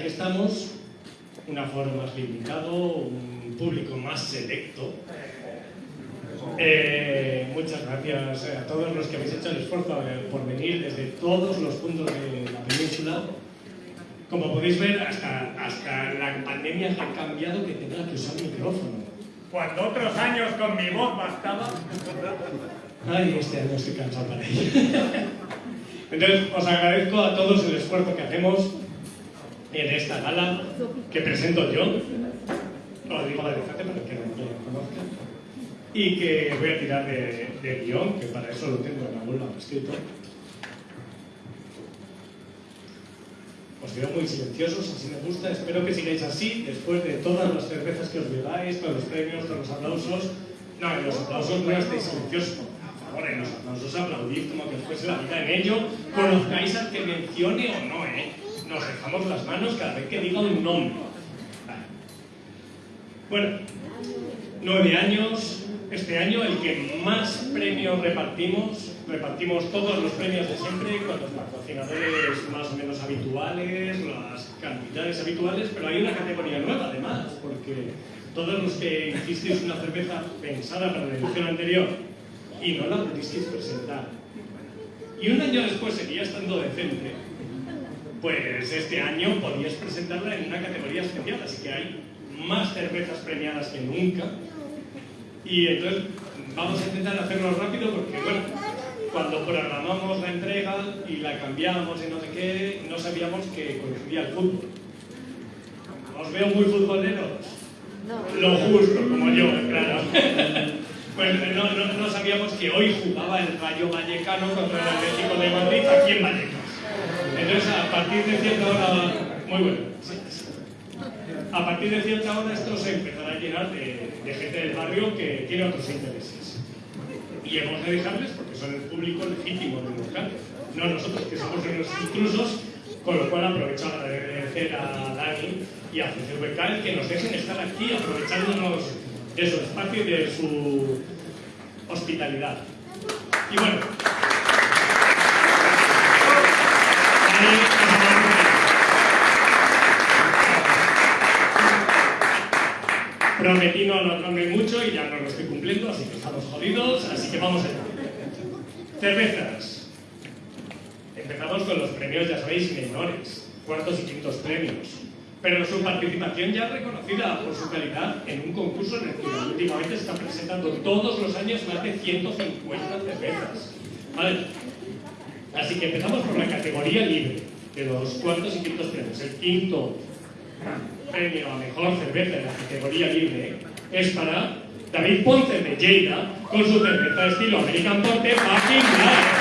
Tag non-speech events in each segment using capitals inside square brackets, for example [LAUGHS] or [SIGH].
aquí estamos, un aforo más limitado, un público más selecto. Eh, muchas gracias a todos los que habéis hecho el esfuerzo eh, por venir desde todos los puntos de la península. Como podéis ver, hasta, hasta la pandemia ha cambiado que tenga que usar micrófono. Cuando otros años con mi voz bastaba. Ay, este año estoy cansado para ello. Entonces, os agradezco a todos el esfuerzo que hacemos en esta gala que presento yo. Os digo la frente para que no me conozcan. Y que voy a tirar de, de guion, que para eso lo tengo en algún lado escrito. Os veo muy silenciosos, así me gusta. Espero que sigáis así, después de todas las cervezas que os lleváis, con los premios, con los aplausos. No, en los aplausos no estéis silenciosos, por favor, en los aplausos aplaudid como que os fuese la vida en ello. Conozcáis al que mencione o no, ¿eh? Nos dejamos las manos cada vez que diga un nombre. Vale. Bueno, nueve años, este año el que más premios repartimos, repartimos todos los premios de siempre con los patrocinadores más o menos habituales, las cantidades habituales, pero hay una categoría nueva además, porque todos los que hicisteis una cerveza pensada para la edición anterior y no la pudisteis presentar, y un año después seguía estando decente, pues este año podías presentarla en una categoría especial, así que hay más cervezas premiadas que nunca. Y entonces vamos a intentar hacerlo rápido porque, bueno, cuando programamos la entrega y la cambiamos y no sé qué, no sabíamos que coincidía el fútbol. ¿Os veo muy futboleros? Lo justo, como yo, claro. [LAUGHS] Pues no, no, no sabíamos que hoy jugaba el Rayo Vallecano contra el Atlético de Madrid aquí en Vallecas. Entonces, a partir de cierta hora... Muy bueno. A partir de cierta hora esto se empezará a llenar de, gente del barrio que tiene otros intereses. Y hemos de dejarles porque son el público legítimo del local, no nosotros que somos unos intrusos, con lo cual aprovecho a agradecer a Dani y a CCVK el que nos dejen estar aquí aprovechándonos de su espacio y de su hospitalidad. Y bueno, Prometí no alargarme mucho y ya no lo estoy cumpliendo, así que estamos jodidos, así que vamos allá. Cervezas. Empezamos con los premios, ya sabéis, menores, cuartos y quintos premios. Pero su participación ya reconocida por su calidad en un concurso en el que últimamente se están presentando todos los años más de 150 cervezas. ¿Vale? Así que empezamos por la categoría libre de los cuartos y quintos premios. El quinto premio a mejor cerveza de la categoría libre es para David Ponce de Lleida con su cerveza estilo American Ponte Fucking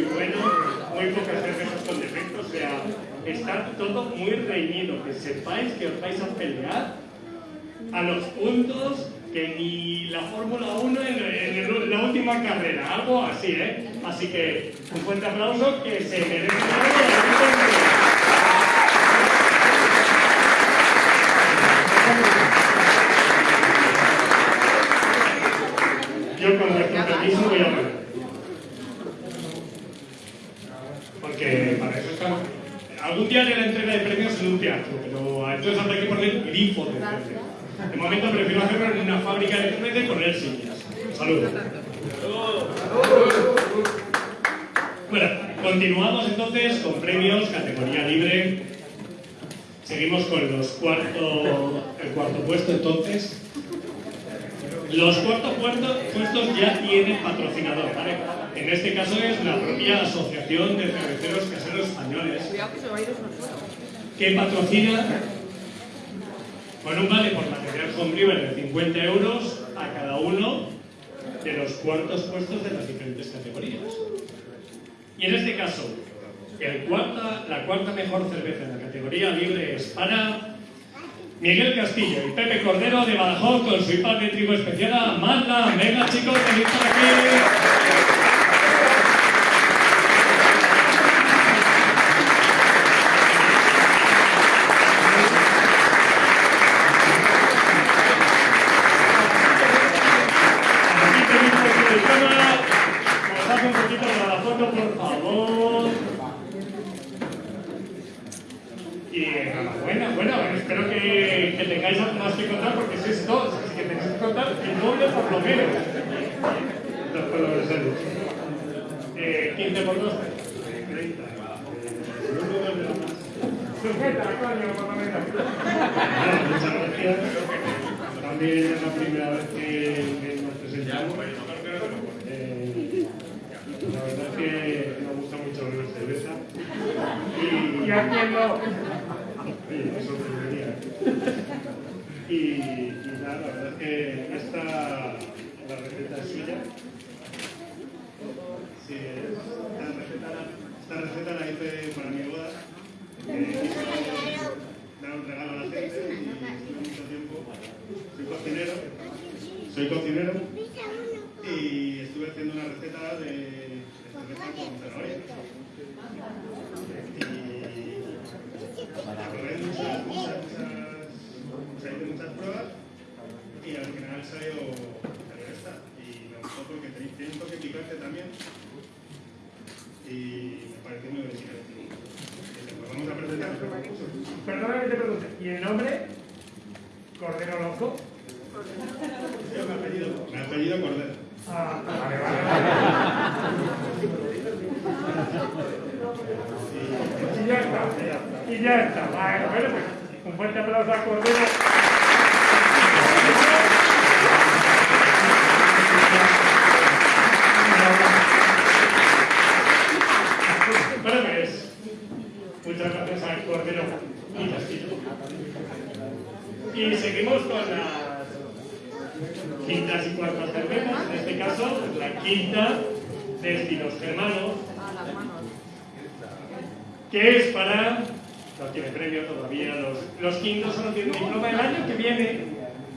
muy bueno, muy pocas cervezas con defectos, o sea, está todo muy reñido, que sepáis que os vais a pelear a los puntos que ni la Fórmula 1 en, en, en, la última carrera, algo así, ¿eh? Así que un fuerte aplauso que se merece. mundial era entrega de premios en un teatro, pero entonces habrá que poner grifo de De momento prefiero hacerlo en una fábrica de juguetes con poner sillas. Saludos. Bueno, continuamos entonces con premios, categoría libre. Seguimos con los cuarto, el cuarto puesto entonces. Los cuartos puestos ya tienen patrocinador, ¿vale? en este caso es la propia Asociación de Cerveceros Caseros Españoles, que patrocina con un vale por material homebrewer de 50 euros a cada uno de los cuartos puestos de las diferentes categorías. Y en este caso, el cuarta, la cuarta mejor cerveza en la categoría libre es para Miguel Castillo y Pepe Cordero de Badajoz con su IPA de trigo especial. a Manda, venga chicos, venid para aquí. Vamos a presentar. Que te pregunte. ¿Y el nombre? Cordero Loco. Me apellido, me apellido Cordero. Ah, vale, vale. vale. Y ya está, y ya está. Bueno, bueno, pues un fuerte aplauso a Cordero. ¿por qué no? Y las. Y seguimos con las quintas y cuartas cervezas, en este caso la quinta de estilos germanos, que es para, no tiene premio todavía, los, los quintos solo tienen diploma el año que viene,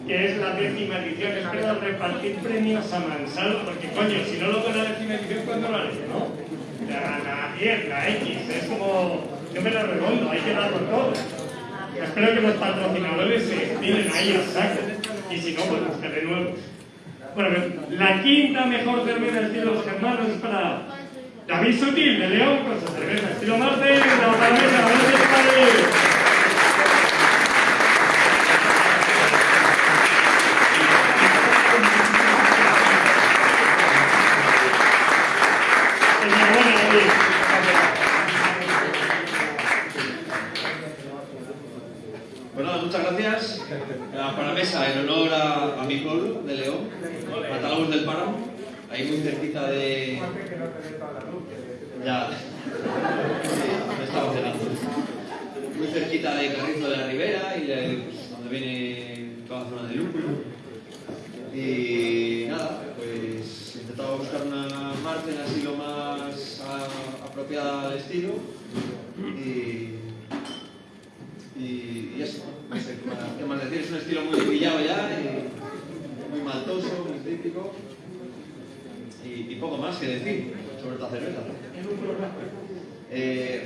que es la décima edición, espero repartir premios a Mansalva, porque coño, si no lo doy la décima edición, ¿cuándo lo haré? ¿No? La, la 10, la X, es como yo me la redondo, hay que darlo todo. Espero que los patrocinadores se estiren ahí a saco. Y si no, pues buscaré nuevos. Bueno, la quinta mejor cerveza estilo germanos es para David Sutil de León con su cerveza estilo Marte la Palmera. Gracias. Enhorabuena, David. Pues nada, muchas gracias. La paramesa en honor a, a mi pueblo de León, Matálogos del Páramo, ahí muy cerquita de. Ya. Sí, me estaba cenando. Muy cerquita de Carrizo de la Ribera y de, pues, donde viene toda la zona de lúpulo. Y nada, pues he intentado buscar una margen así lo más a- apropiada al estilo. Y y, y eso, no sé qué más, qué más decir, es un estilo muy pillado ya, y muy maltoso, muy típico, y, y poco más que decir sobre esta cerveza.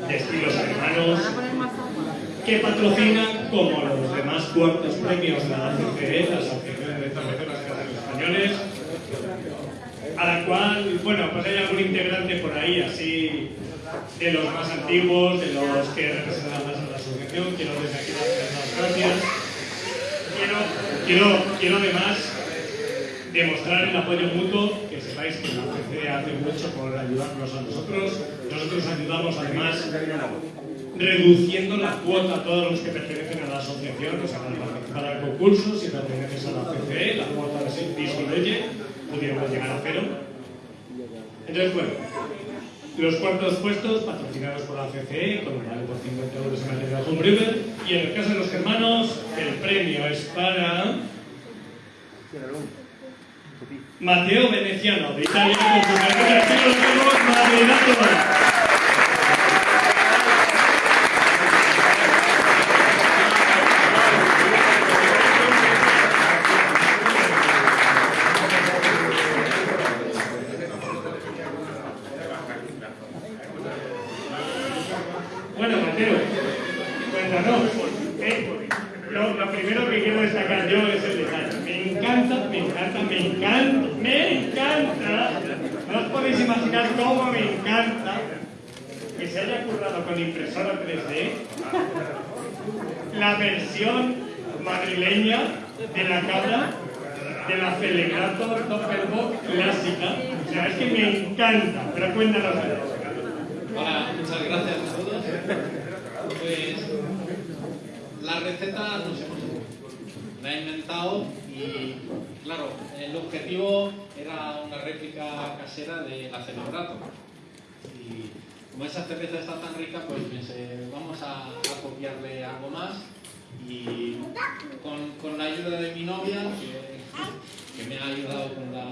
de estilos hermanos que patrocina como los demás cuartos premios la ACCE, la Asociación de Cerveceros Españoles, a la cual, bueno, pues hay algún integrante por ahí, así, de los más antiguos, de los que representan más a la asociación, quiero desde aquí darles las gracias. Quiero, quiero, quiero además demostrar el apoyo mutuo, que sepáis que la ACCE hace mucho por ayudarnos a nosotros. Nosotros ayudamos además reduciendo la cuota a todos los que pertenecen a la asociación, o sea, para participar al concurso, si perteneces a la CCE, la cuota disminuye, pudiéramos llegar a cero. Entonces, bueno, los cuartos puestos patrocinados por la CCE, con un vale por 50 euros en material homebrewer, y en el caso de los hermanos, el premio es para... Mateo Veneciano, de Italia, con su carrera de Madridato. no. Eh, lo, lo primero que quiero destacar yo es el detalle. Me encanta, me encanta, me encanta, me encanta. No os podéis imaginar cómo me encanta que se haya currado con impresora 3D la versión madrileña de la cabra de la Celebrato Doppelbock clásica. O sea, es que me encanta, pero cuéntanos. Hola, muchas gracias a todos. Pues la receta nos hemos la he inventado y claro, el objetivo era una réplica casera de la Celebrato. Y como esa cerveza está tan rica, pues pensé, vamos a, copiarle algo más y con, con, la ayuda de mi novia, que, me ha ayudado con la,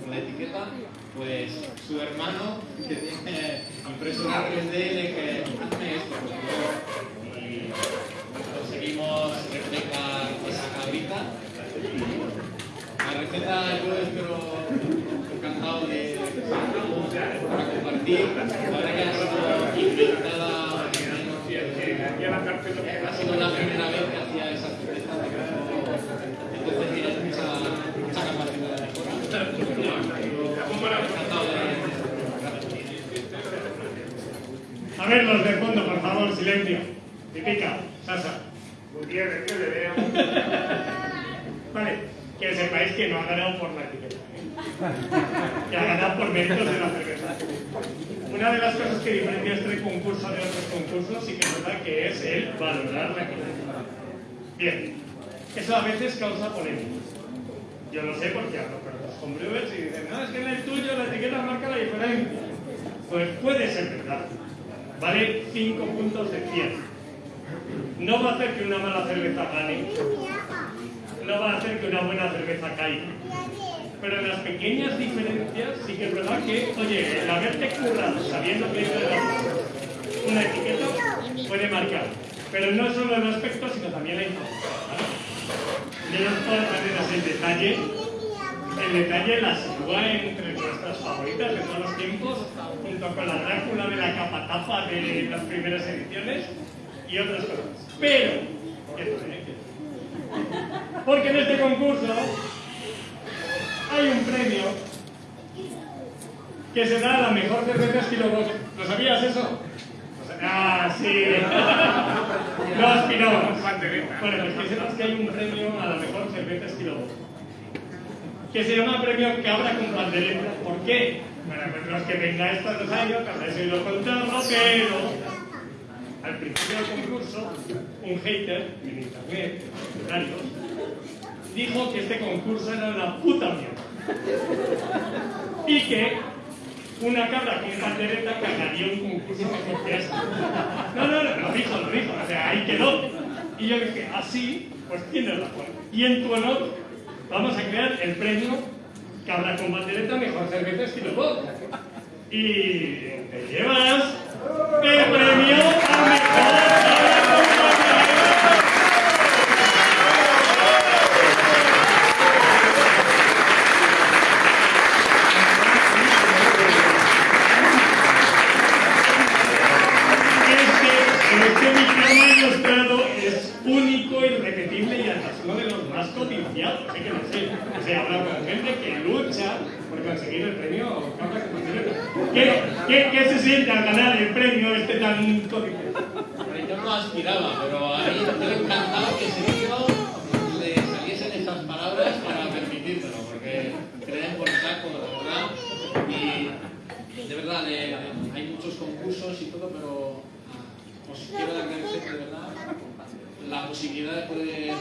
con la, etiqueta, pues su hermano, que tiene impresora 3D, le que hazme esto, pues, y conseguimos replicar esa cabrita. La receta yo espero encantado de para compartir. Ahora que sido la primera vez que hacía esa cerveza, entonces tienes mucha, mucha capacidad de mejora. A ver, los de fondo, por favor, silencio. Típica, Sasa. Gutiérrez, que le veo. Vale, que sepáis que no ha ganado por la etiqueta. [LAUGHS] Que ha ganado por méritos de la cerveza. Una de las cosas que diferencia este concurso de otros concursos sí que es verdad que es el valorar la etiqueta. Bien, eso a veces causa polémica. Yo lo sé porque hablo con los homebrewers y dicen, no, es que en el tuyo la etiqueta marca la diferencia. Pues puede ser verdad. Vale 5 puntos de 100. No va a hacer que una mala cerveza gane. No va a hacer que una buena cerveza caiga. Pero en las pequeñas diferencias sí que es verdad que, oye, el haberte currado sabiendo que una etiqueta puede marcar. Pero no solo el aspecto, sino también la información. ¿vale? De todas maneras, el detalle, el detalle la sitúa entre nuestras favoritas de todos los tiempos, junto con la Drácula de la capa tapa de las primeras ediciones y otras cosas. Pero, porque en este concurso hay un premio que se da a la mejor cerveza estilo Bosch. ¿Lo sabías eso? Ah, sí. [LAUGHS] No aspiramos. Bueno, pues que sepas que hay un premio a la mejor cerveza estilo. Que se llama premio Cabra con Pandereta. ¿Por qué? Bueno, pues los que vengáis todos los años, habréis oído contarlo, pero al principio del concurso, un hater en internet, en los dijo que este concurso era una puta mierda. Y que una cabra con pandereta ganaría un concurso mejor que este. No, no, no, lo dijo, lo dijo, o sea, ahí quedó. Y yo dije, así, pues tienes razón. Y en tu honor, vamos a crear el premio Cabra con bandereta mejor cerveza estilo pop. Y te llevas el premio a mejor Que no sé, se habla con gente que lucha por conseguir el premio. ¿Qué, qué, qué se siente al ganar el premio este tan codiciado? Yo no aspiraba, pero a mí me encantado que tío le saliesen esas palabras para permitírmelo, porque creen por saco, de verdad. Y de verdad, hay muchos concursos y todo, pero os quiero agradecer de verdad la posibilidad de poder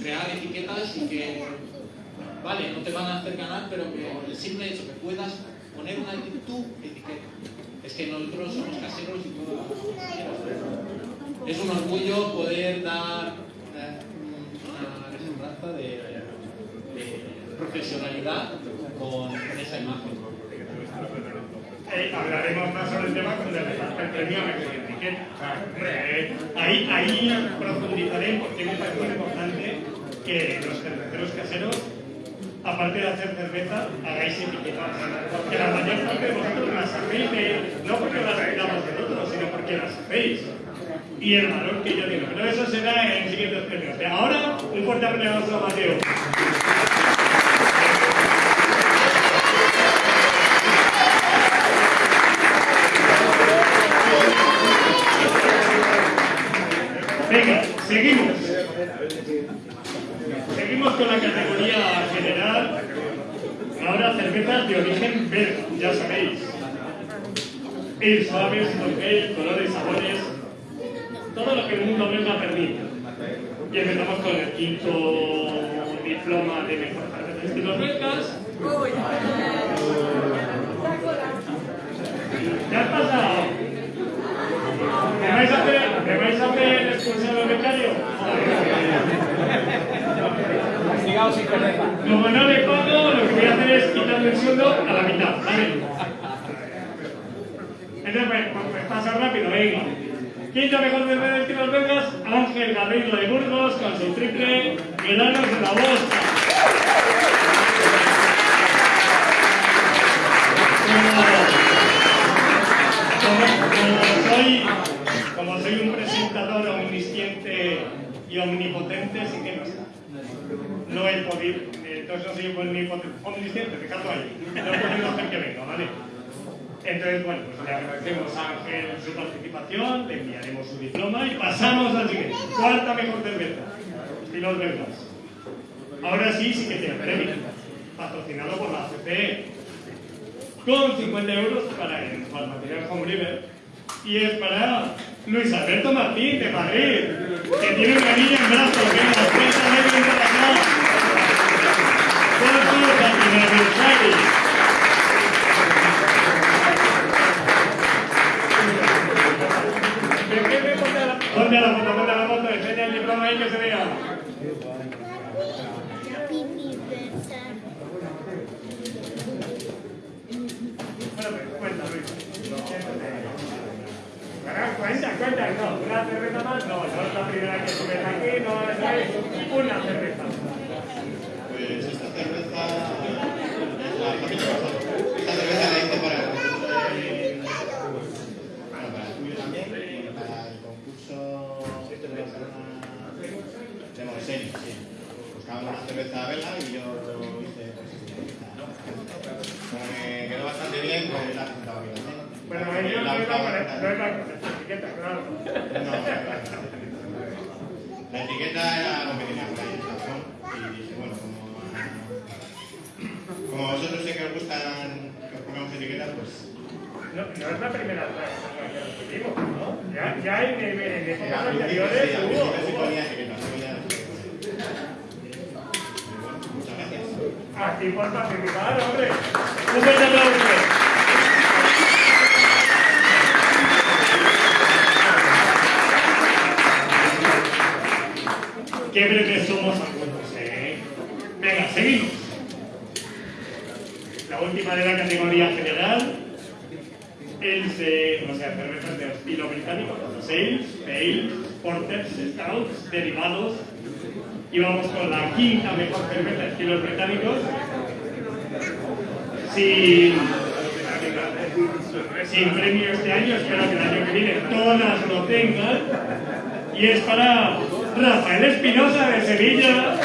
crear etiquetas y que, vale, no te van a hacer ganar, pero que el simple hecho que puedas poner una tu etiqueta. Es que nosotros somos caseros y todo. Es un orgullo poder dar eh, una resemblanza de, profesionalidad con esa imagen. Eh, hablaremos más sobre el tema cuando le el premio a etiqueta. Eh, ahí, ahí profundizaré porque me parece importante que los cerveceros caseros, aparte de hacer cerveza, hagáis etiquetas. Que la mayor parte de vosotros las hacéis, de- no porque las pidamos de otros, sino porque las hacéis. y el valor que yo tengo. Pero eso será en siguientes premios. Ahora, un fuerte aplauso a Mateo. Venga, seguimos. Seguimos con la categoría general. Ahora cervezas de origen belga, ya sabéis. Ir suaves, toque, colores, sabores, todo lo que el mundo belga permite. Y empezamos con el quinto diploma de mejor de estilos belgas. ¿Qué ha pasado? ¿Me vais a hacer, me vais a hacer expulsar al becario? Como no le pago, lo que voy a hacer es quitarle el sueldo a la mitad, ¿vale? Entonces, pues, pues, pues pasa rápido, venga. Quinto mejor de de estilos belgas, Ángel Garrido de Burgos, con su triple granos en la bolsa. Como, soy, como soy un presentador omnisciente y omnipotente, sí que no está. No he podido, entonces no soy omnipotente, omnisciente, fíjate ahí. No he podido hacer que venga, ¿vale? Entonces, bueno, pues le agradecemos a Ángel su participación, le enviaremos su diploma y pasamos al siguiente. Cuarta mejor cerveza. Estilos belgas. Ahora sí, sí que tiene premio. Patrocinado por la CPE. Con 50 euros para el material Homebrewer. Y es para Luis Alberto Martín de Madrid, que tiene una niña en brazos, que es la fiesta medio internacional. Por su aniversario. Ponte la foto, ponte la foto, enseña el diploma ahí que se vea. Bueno, pues cuenta, Cuenta, no, una cerveza más, no, no es la primera que subes aquí, no, es una cerveza. Pues esta cerveza es la familia pasada. Esta cerveza la hice para el bueno, para el tuyo también y para el concurso de Moisés, sí. Buscaban una cerveza vela y yo hice pues me quedó bastante bien, pues la presentaba bien. ¿no? Es la etiqueta, claro. No, la etiqueta era lo que tenía por ahí, el y dije, bueno, como, como a vosotros sé que os gustan que os pongamos etiquetas, pues No, no es la primera vez que lo. Ya, ya en, en, épocas anteriores hubo. principio sí hubo. ponía etiquetas, luego ya no sé. Y bueno, Muchas gracias. Aquí por participar, hombre. Un fuerte aplauso. Qué breves somos algunos, ¿eh? Venga, seguimos. La última de la categoría general. El se, o sea, cervezas de estilo británico, sales, pales, porters, stouts, derivados. Y vamos con la quinta mejor cerveza de estilos británicos. Sin, sin premio este año, espero que el año que viene todas lo tengan. Y es para Rafael Espinosa de Sevilla.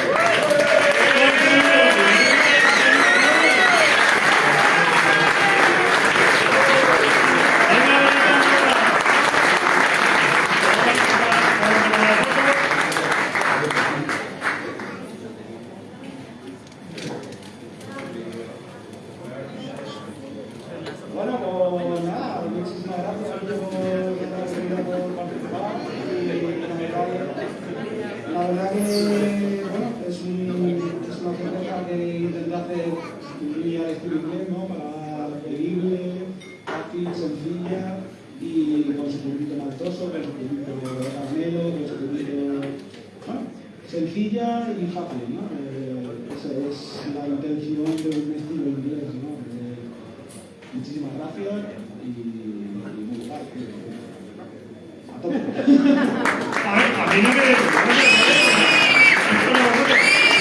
A ver, a mí no me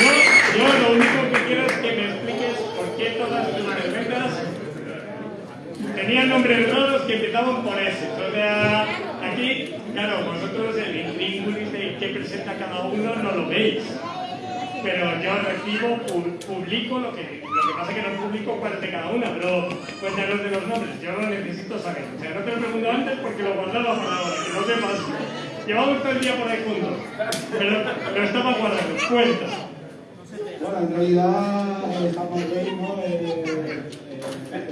yo, yo lo único que quiero es que me expliques por qué todas tus cervezas tenían nombres raros que empezaban por S. O sea, aquí, claro, vosotros el intríngulis de qué presenta cada uno no lo veis. Pero yo recibo, pu- publico lo que, lo que pasa es que no publico cuál de cada una, pero cuéntanos de los nombres, yo lo necesito saber. O sea, no te lo pregunto antes porque lo guardaba para ahora, que no sepas. Llevamos todo el día por ahí juntos, pero lo estaba guardando. Cuenta. Bueno, en realidad estamos bien, ¿no? Eh,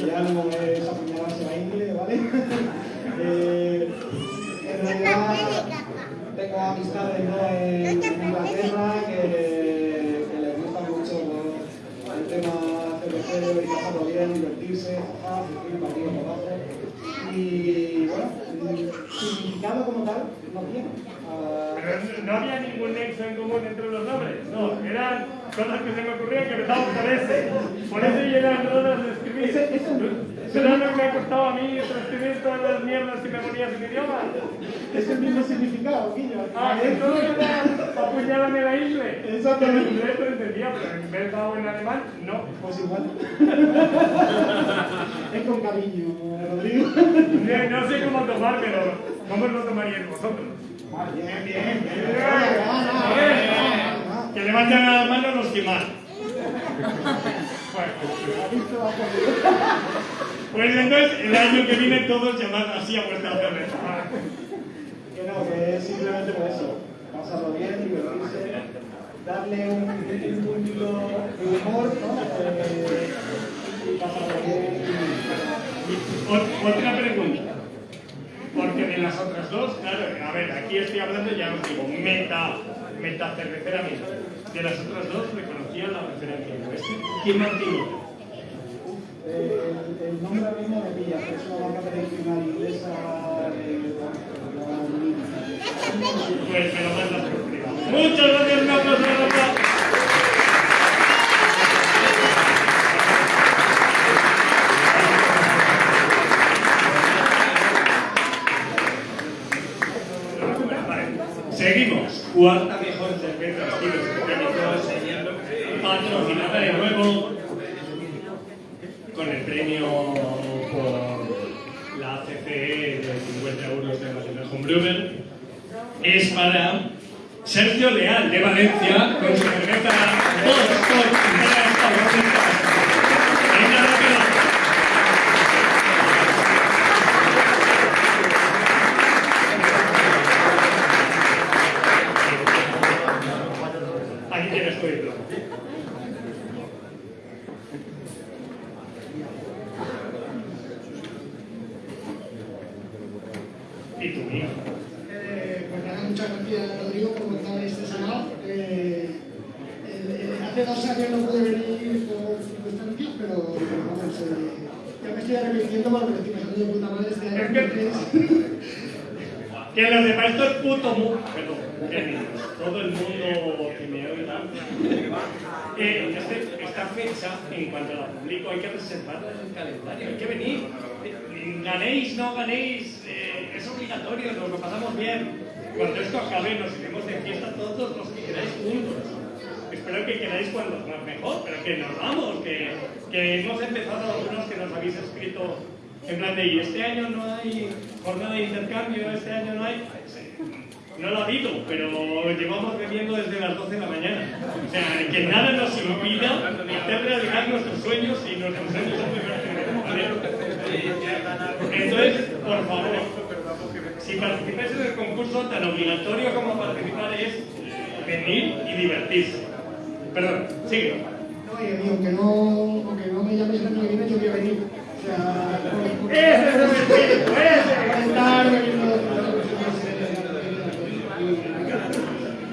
ya no es apuñalarse la ingle, ¿vale? [LAUGHS] Eh, en realidad tengo amistades ¿no? en Inglaterra que, que les gusta mucho ¿no? el tema cervecero bien, divertirse, jaja, ir partido por abajo. Y bueno, significado como tal no tiene. Pero no había ningún nexo en común entre los nombres, no, eran cosas que se me ocurrían que empezaban por ese, por eso eran horas de escribir. Ese- ese- ¿Será lo que me ha costado a mí transcribir todas las mierdas que me ponías en idioma? es el mismo significado, Guillo. Ah, esto era apuñálame la isla. Exactamente. En inglés lo entendía, pero en vez de en alemán, no. Pues igual. es con cariño, Rodrigo. No, no sé cómo tomar, pero ¿cómo lo tomaríais vosotros? Bien, bien, bien. Que levanten las manos los que más. [LAUGHS] Bueno. Pues entonces, el año que viene todos llamad así a vuestra cerveza. Que no, que es simplemente por eso. Pasarlo bien, divertirse, darle un, un puntito de humor, ¿no? Eh, y pasarlo bien. Ot- Otra pregunta. Porque de las otras dos, claro, a ver, aquí estoy hablando, ya os digo, meta, meta cerveceramente. De las otras dos reconocía la referencia. ¿Quién Martini? Eh, el, el nombre mismo me pilla, que es una marca tradicional inglesa de. Pues me lo mandas por. Muchas gracias, un aplauso Seguimos. Cuarta mejor cerveza estilo británicos, patrocinada de nuevo con el premio por la CCE de 50 euros de National Homebrewer es para Sergio Leal de Valencia con su cerveza Boston Venga, rápido. Ahí tienes tu diploma. Y tu mío. Eh, pues nada, muchas gracias Rodrigo por montar este salón. Eh, eh, hace dos años no pude venir por circunstancias, pero pero vamos, eh, ya me estoy arrepintiendo porque me estoy pasando de puta madre este año. Es que- entonces- Que lo demás esto es puto mundo. Perdón, qué niños. Todo el mundo que me oiga. Eh, este- esta fecha, en cuanto la publico, hay que reservarla en el calendario. Hay que venir. Eh, Ganéis, no ganéis, eh, es obligatorio, nos lo pasamos bien. Cuando esto acabe, nos iremos de fiesta todos los que queráis juntos. Espero que queráis cuando más mejor, pero que nos vamos, que, que hemos empezado algunos que nos habéis escrito en plan de, y este año no hay jornada de intercambio, este año no hay... No lo habido, pero llevamos bebiendo desde las 12 de la mañana. O sea, que nada nos impida hacer realidad nuestros sueños y nuestros sueños. Entonces, por favor, si participáis en el concurso, tan obligatorio como participar es venir y divertirse. Perdón, sigue. No, y aunque no, aunque no me llames el año que viene, yo voy a venir. O sea, por- por- ¡Ese es el espíritu! ¡Ese!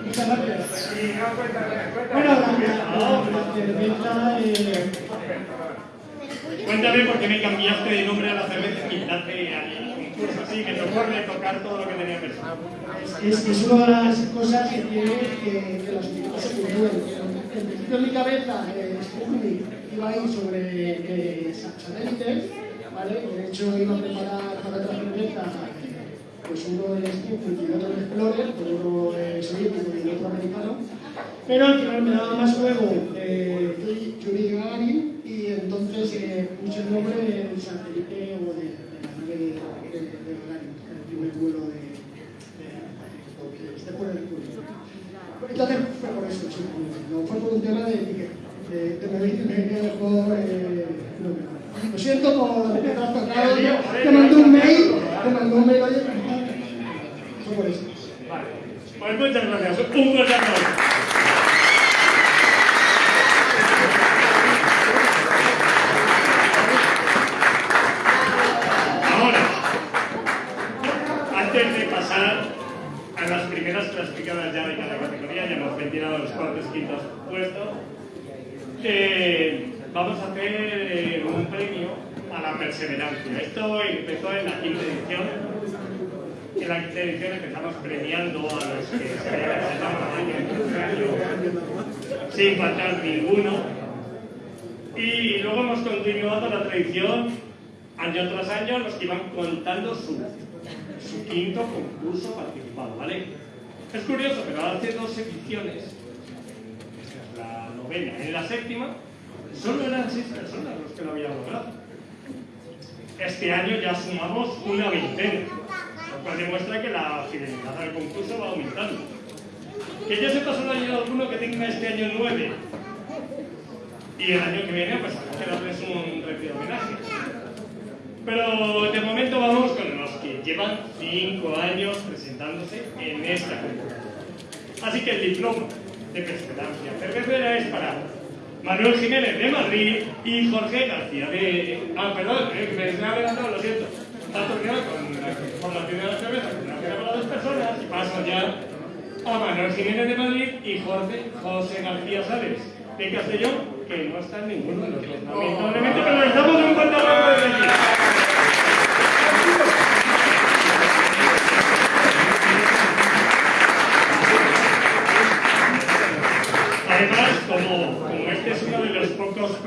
Muchas gracias. Bueno, la, la, la eh, Cuéntame por qué me cambiaste de nombre a la cerveza y quitaste al concurso así, que te ocurre tocar todo lo que tenía pensado. es, es una de las cosas que tiene que, que etiquetas se. En principio en mi cabeza, eh, iba a ir sobre eh, sa- satélites, ¿vale? De hecho iba a preparar para otra cerveza pues uno el Sputnik y otro el Explorer, uno eh, soviético y el otro americano. Pero al final me daba más juego eh, Yuri Gagarin entonces eh, el nombre de San Felipe o de, la nave de, el primer vuelo de, este por el público. Entonces fue por eso, sí, no fue por un tema de que te me dije mejor lo siento por trastornado, te mandé un mail, te mandé un mail, oye, fue por eso. Vale, pues muchas gracias, un aplauso. Perseverancia. Esto empezó en la quinta edición. En la quinta edición empezamos premiando a los que se habían año sin faltar ninguno. Y luego hemos continuado la tradición año tras año los que iban contando su, su quinto concurso participado, ¿vale? Es curioso, pero hace dos ediciones, la novena, en la séptima, solo eran seis personas los que lo habían logrado. Este año ya sumamos una veintena, lo cual demuestra que la fidelidad al concurso va aumentando. Que yo sepa solo hay alguno que tenga este año nueve. Y el año que viene, pues darles un retiro homenaje. Pero de momento vamos con los que llevan cinco años presentándose en esta convocatoria. Así que el diploma de perseverancia cervecera es para Manuel Jiménez de Madrid y Jorge García de... Ah, perdón, eh, me he adelantado, lo siento. Ha terminado con la formación de la cerveza, con una cena para dos personas y paso ya a Manuel Jiménez de Madrid y Jorge José García Sales de Castellón, que no está en ninguno de los dos. Lamentablemente, pero un fuerte aplauso desde aquí.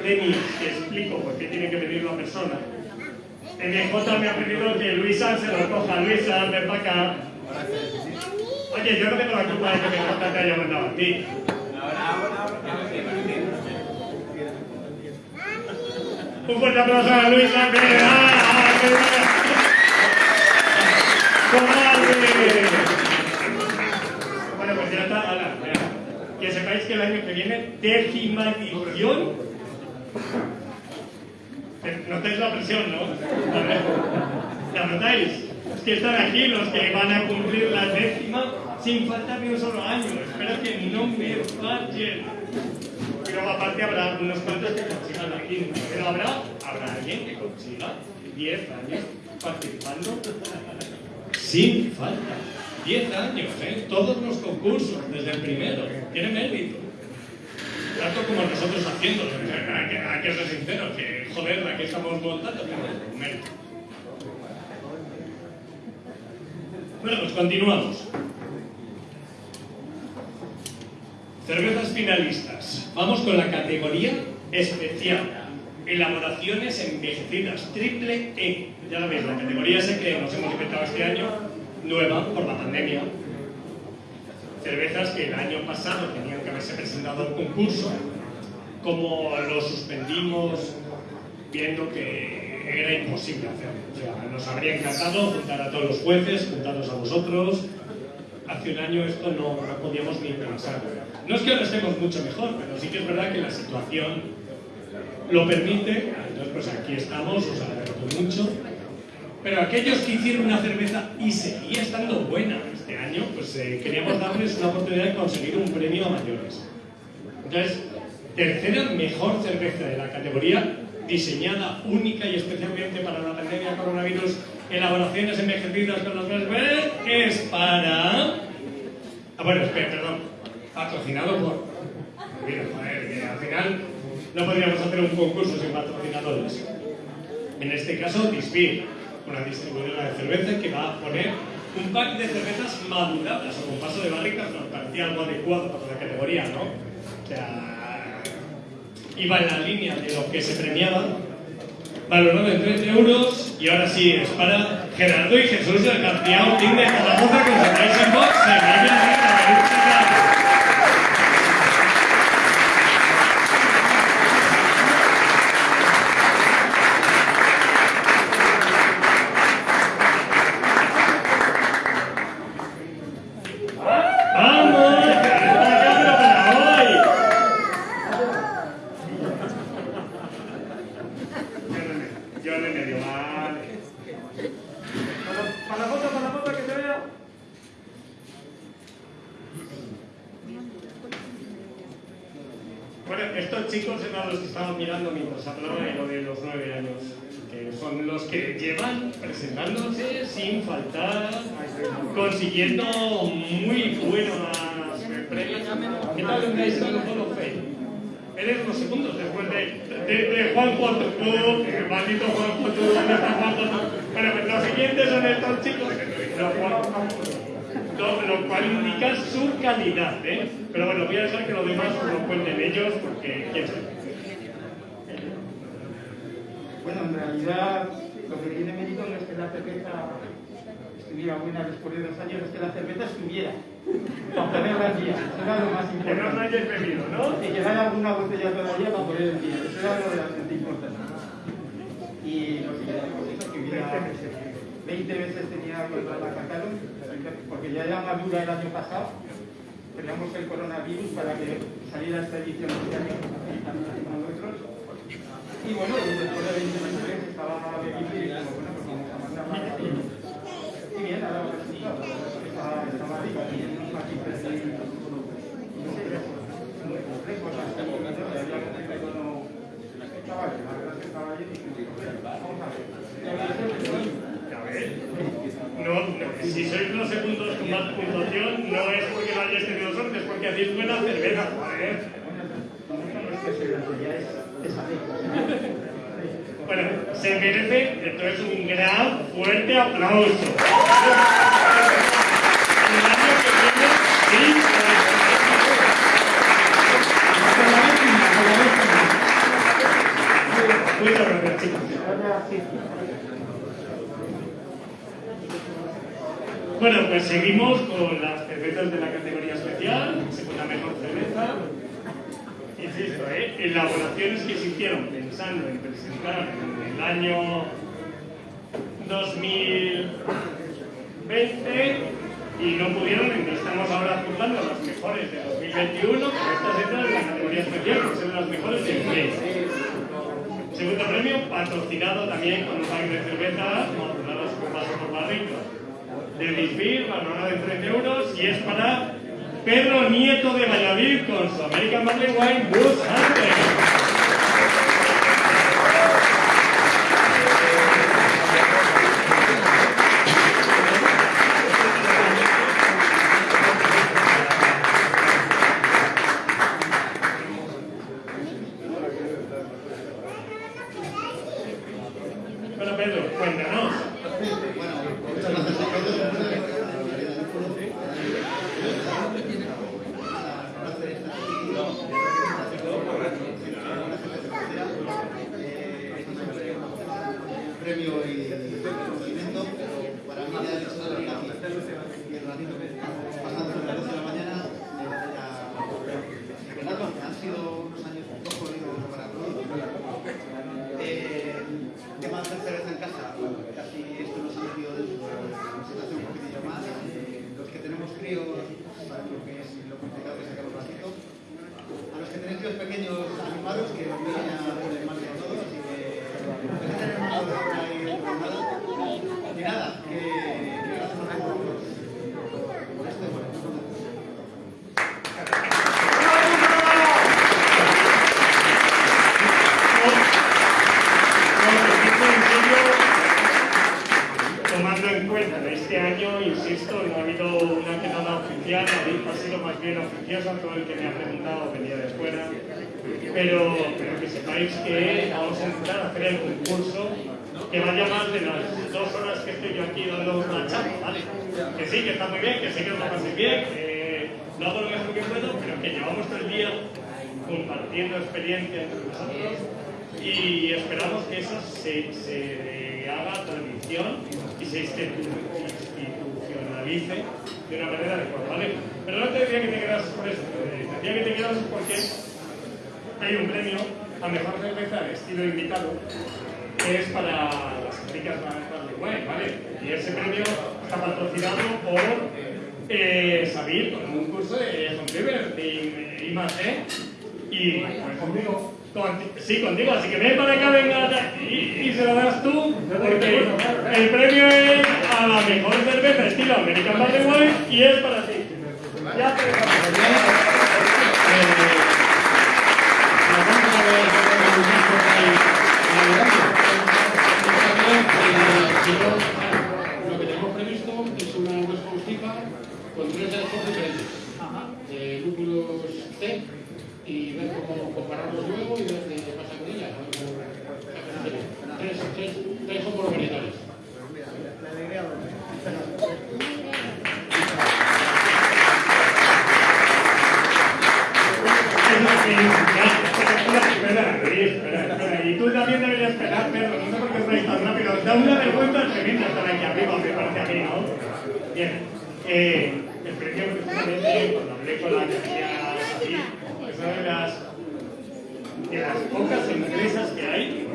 Premios que explico por qué tiene que venir una persona, MJ me ha pedido que Luisa se lo coja. Luisa, ven para acá. Oye, yo no tengo la culpa de que MJ te haya mandado a ti. Un fuerte aplauso a Luisa, ¡Ah, que. Bueno, pues ya está. Que sepáis que el año que viene. Eh, Notáis la presión, ¿no? ¿La notáis? Es que están aquí los que van a cumplir la décima sin faltar ni un solo año. Espero que no me fallen. Pero aparte habrá unos cuantos que consigan la quinta. Pero habrá, habrá alguien que consiga 10 años participando sin falta. 10 años, ¿eh? Todos los concursos, desde el primero. Tiene mérito. Tanto como nosotros haciéndolo. Hay que, ser sinceros, que joder, la que estamos montando mérito. Bueno, pues continuamos. Cervezas finalistas. Vamos con la categoría especial. Elaboraciones envejecidas, triple E. Ya lo veis, la categoría esa que nos hemos inventado este año, nueva por la pandemia. Cervezas que el año pasado tenían haberse presentado al concurso, como lo suspendimos viendo que era imposible hacerlo. O sea, nos habría encantado juntar a todos los jueces, juntaros a vosotros. Hace un año esto no, no podíamos ni pensar. No es que ahora estemos mucho mejor, pero sí que es verdad que la situación lo permite. Entonces, pues aquí estamos, os agradezco mucho. Pero aquellos que hicieron una cerveza y seguía estando buena este año, pues eh, queríamos darles una oportunidad de conseguir un premio a mayores. Entonces, tercera mejor cerveza de la categoría, diseñada única y especialmente para la pandemia coronavirus, elaboraciones envejecidas con los verdes, es para... Ah, bueno, espera, perdón. Patrocinado por... Mira, joder, que al final no podríamos hacer un concurso sin patrocinadores. En este caso, Disbir, una distribuidora de cerveza que va a poner un pack de cervezas maduradas o con paso de barrica, nos parecía algo adecuado para la categoría, ¿no? O sea, iba en la línea de lo que se premiaba, valorado en 13 euros, y ahora sí, es para Gerardo y Jesús del García Ortín de Zaragoza, os sacáis en box, se me viene a ¡Vamos! ¡Que está acá, pero para hoy! Vale. Para la foto, para la foto, que se vea. Bueno, estos chicos eran los que estaban mirando mientras hablaba de lo de los nueve años, que son los que llevan presentándose sin faltar, consiguiendo muy buenas premios. ¿Qué tal andáis en el Hall of Fame? Eres los segundos después de, de, de Juan Cuatro, el maldito Juan Cuatro, ¿dónde está Juan Cuatro? Bueno, pues los siguientes son estos chicos, los Juan lo, lo cual indica su calidad, ¿eh? Pero bueno, voy a dejar que los demás lo cuenten ellos porque quién sabe. Bueno, en realidad lo que tiene mérito no es que la cerveza estuviera buena después de dos años, es que la cerveza estuviera. Para ponerla al día, eso era lo más Que no importante. hayáis bebido, ¿no? Y que haya alguna botella todavía para poner el día, eso era lo realmente importante. Y lo siguiente, pues eso, que hubiera 20 veces tenía la Cataluña, porque ya era madura el año pasado, teníamos el coronavirus para que saliera esta edición con nosotros. Y bueno, y después de 20 meses estaba pues a mandarla. Y bien, ahora estaba, había un récord no... Estaba bien, la verdad que estaba bien y vamos a ver. Y ahora es el de hoy. A ver, no, no, si sois los segundos con más puntuación, no es porque no hayáis tenido suerte, es porque hacéis buena cerveza. Bueno, se merece entonces un gran, fuerte aplauso. El año que viene, sí, Muchas gracias, chicos. Bueno, pues seguimos con las cervezas de la categoría especial, segunda mejor cerveza. Insisto, ¿eh? elaboraciones que se hicieron pensando en presentar en el año 2020 y no pudieron, estamos ahora juzgando las mejores de 2021, pero estas entran en la categoría especial, que son las mejores del mes. Segundo premio, patrocinado también con un pack de cerveza, modulados con vaso por barrito de Bisbee, valorado en 13 euros, y es para Pedro Nieto de Valladolid con su American Barley Wine Bush Hunter. Bueno, Pedro, cuéntanos. Bueno, muchas gracias a todos. premio y reconocimiento, pero para mí ya el hecho de venir aquí y el ratito que estamos pasando desde las 12 de la mañana, eh, ya... Así que nada, han sido unos años un poco jodidos para todos. Eh, tema de hacer cerveza en casa, casi esto nos ha metido dentro de la situación un poquitillo más. Eh, los que tenemos críos saben lo que es y lo complicado que es sacar un ratito. A los que tenéis críos pequeños animados, que os vienen a poner más de todo, así que pues, tener una hora por ahí programada. Y nada, que, que gracias a todos por, por esto. Bueno, Tomando en cuenta que este año, insisto, no ha habido una quedada oficial, ha sido más bien oficiosa, todo el que me ha preguntado venía de fuera, pero, pero que sepáis que vamos a intentar hacer el concurso que vaya más de las dos horas que estoy yo aquí dando una charla, ¿vale? Que sí, que está muy bien, que sé que lo paséis bien, que no hago lo mejor que puedo, pero que llevamos todo el día compartiendo experiencia entre nosotros y esperamos que eso se, se haga tradición y se institucionalice de una manera adecuada, ¿vale? Pero no te decía que te quedases por eso, te decía que te quedases porque hay un premio a mejor cerveza de estilo invitado que es para las chicas Barley Wine, ¿vale? Y ese premio está patrocinado por eh, Sabir con un curso de Home Brewer de I más D y Conti- Sí, contigo, así que ven para acá, venga, y, y se lo das tú, porque el premio es a la mejor cerveza estilo American Wine y es para ti. Ya te Y ver cómo compararlos luego y ver qué pasa con ellas. Tres, tres, tres varietales. Espera, Luis, espera, espera. Y tú también deberías esperar, Pedro. No sé por qué estáis tan rápido. Da una vergüenza tremenda estar aquí arriba, me parece a mí, ¿no? Bien. Eh, el premio, precisamente, cuando hablé con la agencia así, es una de las, de las pocas empresas que hay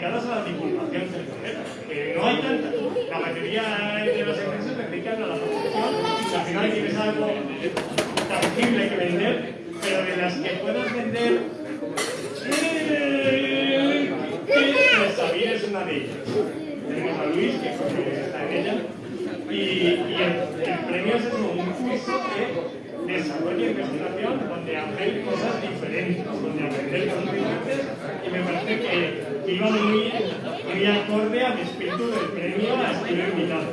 dedicadas a la divulgación cervecera. Que no hay tantas. La mayoría de las empresas se dedican a la producción. y Al final tienes algo tangible que vender, pero de las que puedas vender Sabir es una de ellas. Tenemos a Luis, que está en ella. Y, el, premio es eso, un curso de desarrollo e investigación donde hacen cosas diferentes, donde aprender cosas diferentes. Y me parece que, que iba muy, muy acorde al espíritu del premio a estilo invitado.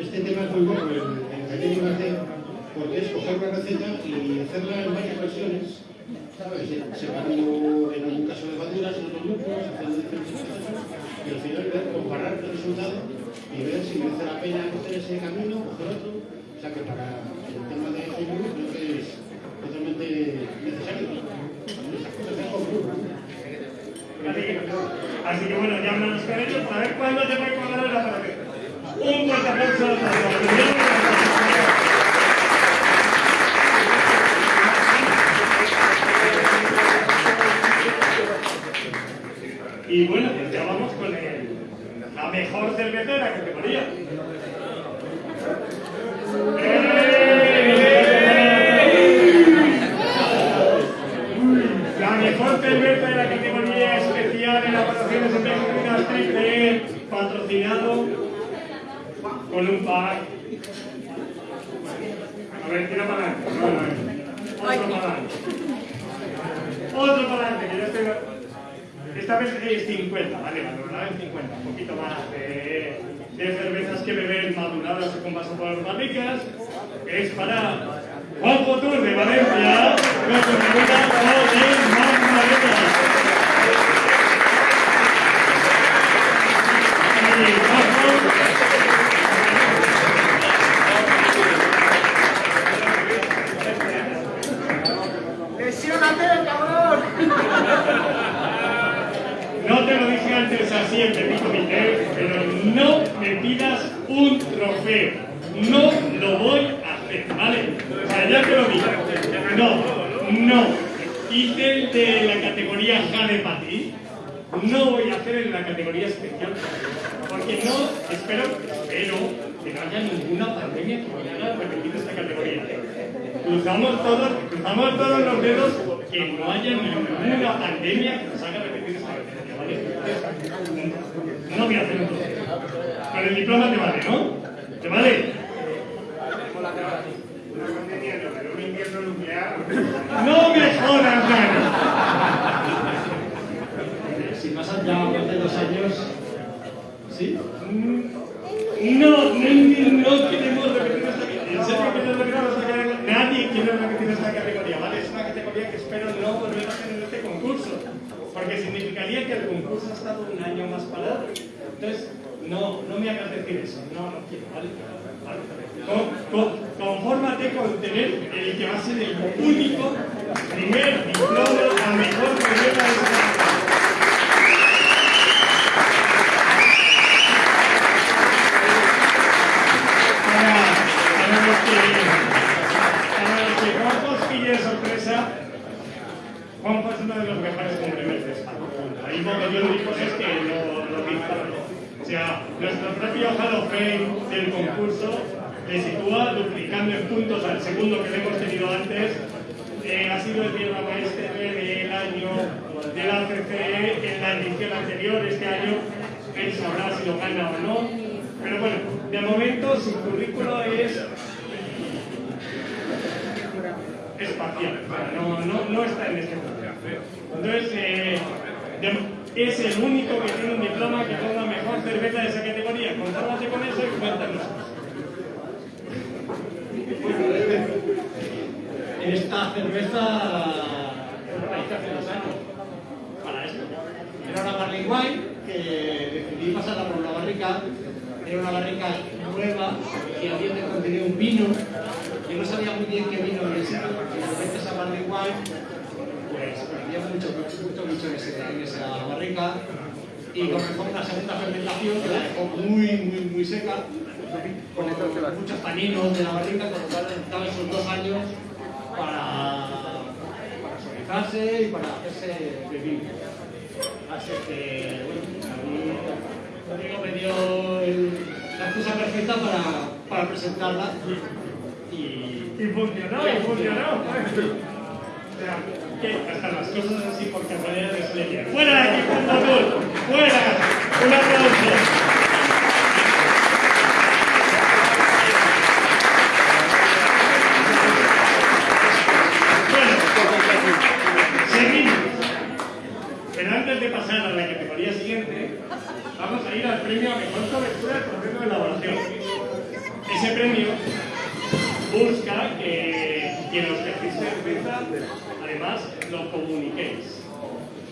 Este tema es muy bueno, el, el hacer, porque es coger una receta y hacerla en varias versiones, ¿sabes? Separando en algún caso de levaduras, en otros grupos, haciendo diferentes cosas, y al final ver, comparar el resultado y ver si merece la pena coger ese camino, coger otro. O sea que para el tema de Facebook creo que es totalmente necesario. Cosas. Así que, que bueno, ya hablamos con ellos para ver cuándo te voy a pagar la Un fuerte aplauso a Y bueno, pues ya vamos con la mejor cerveza de la categoría.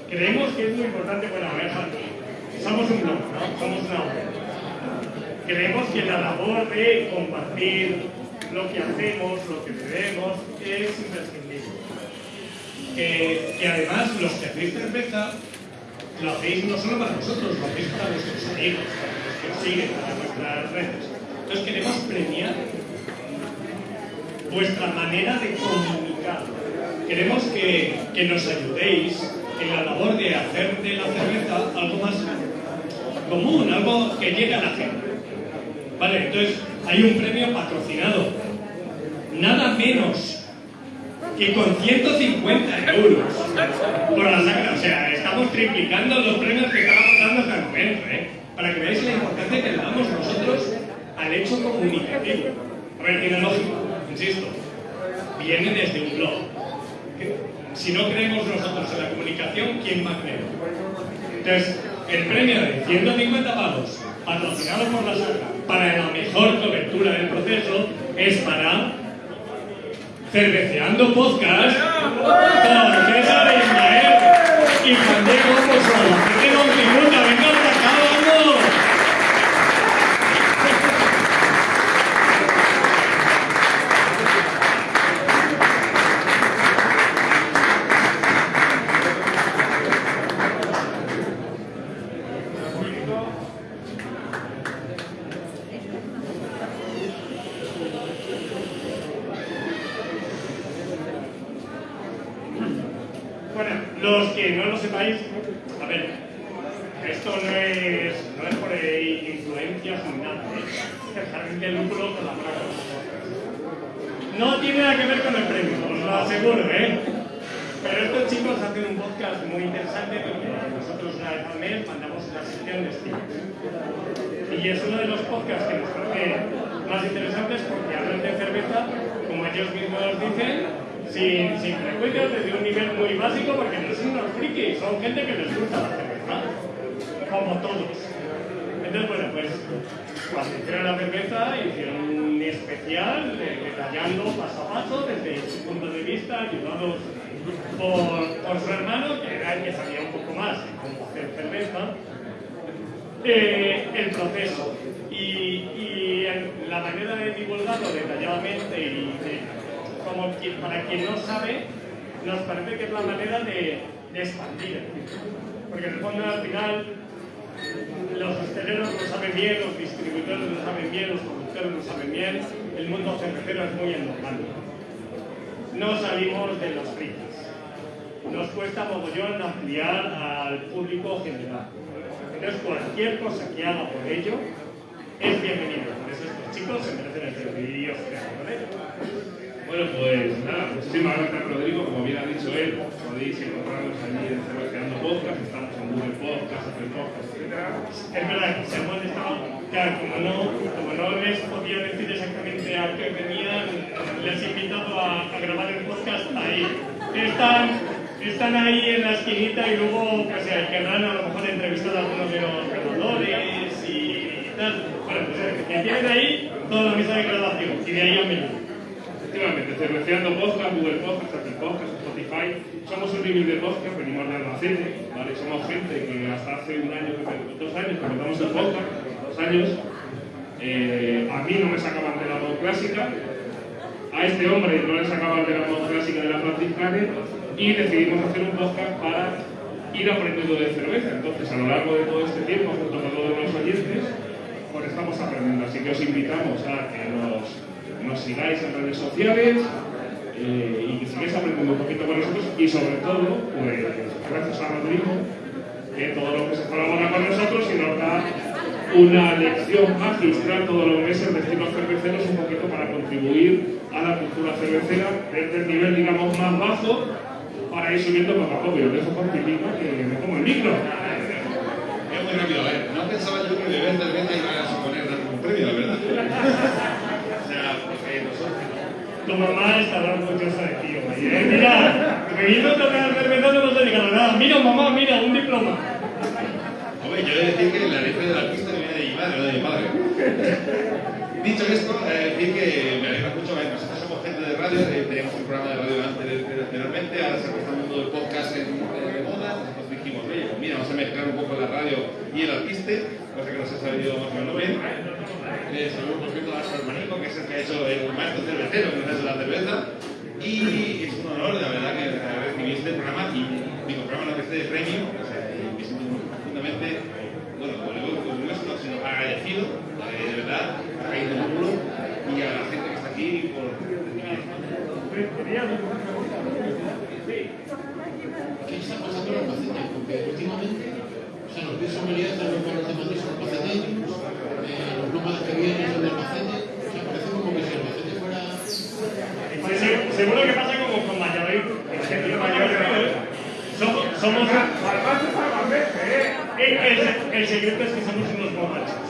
Creemos que es muy importante, bueno, a ver, somos un blog, ¿no? Somos una web. Creemos que la labor de compartir lo que hacemos, lo que bebemos, es imprescindible que, que además los que hacéis cerveza lo hacéis no solo para vosotros, lo hacéis para vuestros amigos, para los que os siguen, para vuestras redes. Entonces queremos premiar vuestra manera de comunicar. Queremos que, que nos ayudéis en la labor de hacer de la cerveza algo más común, algo que llegue a la gente. Vale, entonces hay un premio patrocinado. Nada menos que con 150 euros por la sacra. O sea, estamos triplicando los premios que estamos dando hasta el momento, ¿eh? Para que veáis la importancia que le damos nosotros al hecho comunicativo. A ver, tiene lógica, insisto. Viene desde un blog. Si no creemos nosotros en la comunicación, ¿quién va a creer? Entonces, el premio de 150 pavos, patrocinado por la saca, para la mejor cobertura del proceso, es para Cerveceando Podcast con César Ismael y Juan Diego Pozuelo. Que tengo un minuto, venga para acá, vamos. Bueno, los que no lo sepáis, a ver, esto no es, no es por eh, influencias ni nada, ¿eh? es jardín de lúpulo con la placa. No tiene nada que ver con el premio, os lo aseguro, ¿eh? Pero estos chicos hacen un podcast muy interesante porque nosotros una vez al mes mandamos una sección de estilo. Y es uno de los podcasts que nos parece más interesantes porque hablan de cerveza, como ellos mismos dicen, sin, sin prejuicios, desde un nivel muy básico, porque no son unos frikis, son gente que les gusta la cerveza, como todos. Entonces, bueno, pues cuando hicieron la cerveza, hicieron un especial eh, detallando paso a paso, desde su punto de vista, ayudados por, por su hermano, que era el que sabía un poco más de cómo hacer cerveza, eh, el proceso. Y, y el- la manera de divulgarlo detalladamente y de como quien- para quien no sabe, nos parece que es la manera expandir. Porque en el fondo al final los hosteleros lo saben bien, los distribuidores lo saben bien, los productores lo saben bien, el mundo cervecero es muy normal. No salimos de los fritas. Nos cuesta mogollón ampliar al público general. Entonces cualquier cosa que haga por ello es bienvenido. Por eso estos chicos se merecen el servicio. ¿vale? Bueno, pues nada, muchísimas gracias Rodrigo, como bien ha dicho él, podéis encontrarnos allí en Podcast, estamos en Google Podcast, Apple Podcast, etc. Es verdad que han estado, claro, como no, como no les podía decir exactamente a qué venían, les he invitado a, a grabar el podcast ahí. Están, están ahí en la esquinita y luego pues, eh, querrán a lo mejor entrevistar a algunos de los ganadores y tal. Bueno, pues eh, que tienen ahí toda la mesa de grabación y de ahí al menú. Efectivamente, Cerveceando Podcast, Google Podcast, Apple Podcast, Spotify. Somos un review de podcast, venimos de Albacete. Somos gente que hasta hace un año, dos años, que empezamos el podcast, dos años, eh, a mí no me sacaban de la voz clásica, a este hombre no le sacaban de la voz clásica de la franciscana y decidimos hacer un podcast para ir aprendiendo de cerveza. Entonces, a lo largo de todo este tiempo, junto con todos los oyentes, pues estamos aprendiendo. Así que os invitamos a que nos, nos sigáis en redes sociales eh, y que sigáis aprendiendo un poquito con nosotros y sobre todo, pues gracias a Rodrigo, que todo lo que se colabora con nosotros y nos da una lección magistral todos los meses de estilos cerveceros un poquito para contribuir a la cultura cervecera desde el nivel, digamos, más bajo para ir subiendo poco a poco. Y dejo con Pilino, que me como el micro. Es muy rápido, a ver. No pensaba yo que beber cerveza iba a suponer un premio, la verdad. [LAUGHS] o sea, porque nosotros. Tu mamá estará orgullosa de ti hoy, ¿eh? Mira, cerveza no nos ha llegado nada. Mira, mamá, mira, un diploma. Hombre, yo he de decir que la leche de la pista viene de mi madre, no de mi padre. Dicho esto, eh, decir que me alegra mucho, eh, nosotros somos gente de radio, eh, teníamos un programa de radio anteriormente, ahora se está el mundo del podcast en, de moda, nosotros dijimos, oye, pues mira, vamos a mezclar un poco la radio y el artista, cosa que nos ha salido más o menos bien. Eh, saludos por cierto a su hermanito, que es el que ha hecho el maestro cervecero, que ha hecho la cerveza, y es un honor, la verdad, que recibí este programa, y digo, programa no que esté de premio, o sea, me siento profundamente, bueno, como digo, orgulloso, sino agradecido, eh, de verdad, a Jaime Módulo y a la gente que está aquí por ¿Qué está pasando en Albacete? Porque últimamente, o sea, los sommeliers de los pueblos de Madrid son albaceteños, eh, los nómadas que vienen son de Albacete, o sea, parece como que si Albacete fuera... Sí, seguro que pasa como con Valladolid, gente mayor, somos, somos el, el, el secreto es que somos unos borrachos.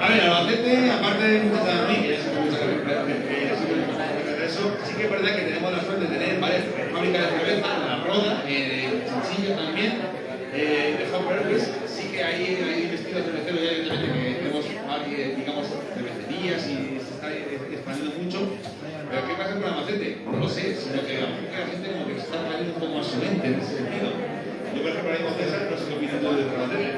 A ver, Albacete, aparte de muchas mí, que muchas de eso, sí que es verdad que tenemos la suerte de tener varias fábricas de cerveza, La Roda, eh, Sencillo también, eh, de Hopper, sí que hay, hay vestidos cerveceros ya evidentemente que tenemos varias, digamos, cervecerías y se está expandiendo mucho. Pero ¿qué pasa con Albacete? No lo sé, sino que la gente como que se está trayendo un poco en ese sentido. Yo, por ejemplo, ahí con César, no sé qué opinas tú de Albacete.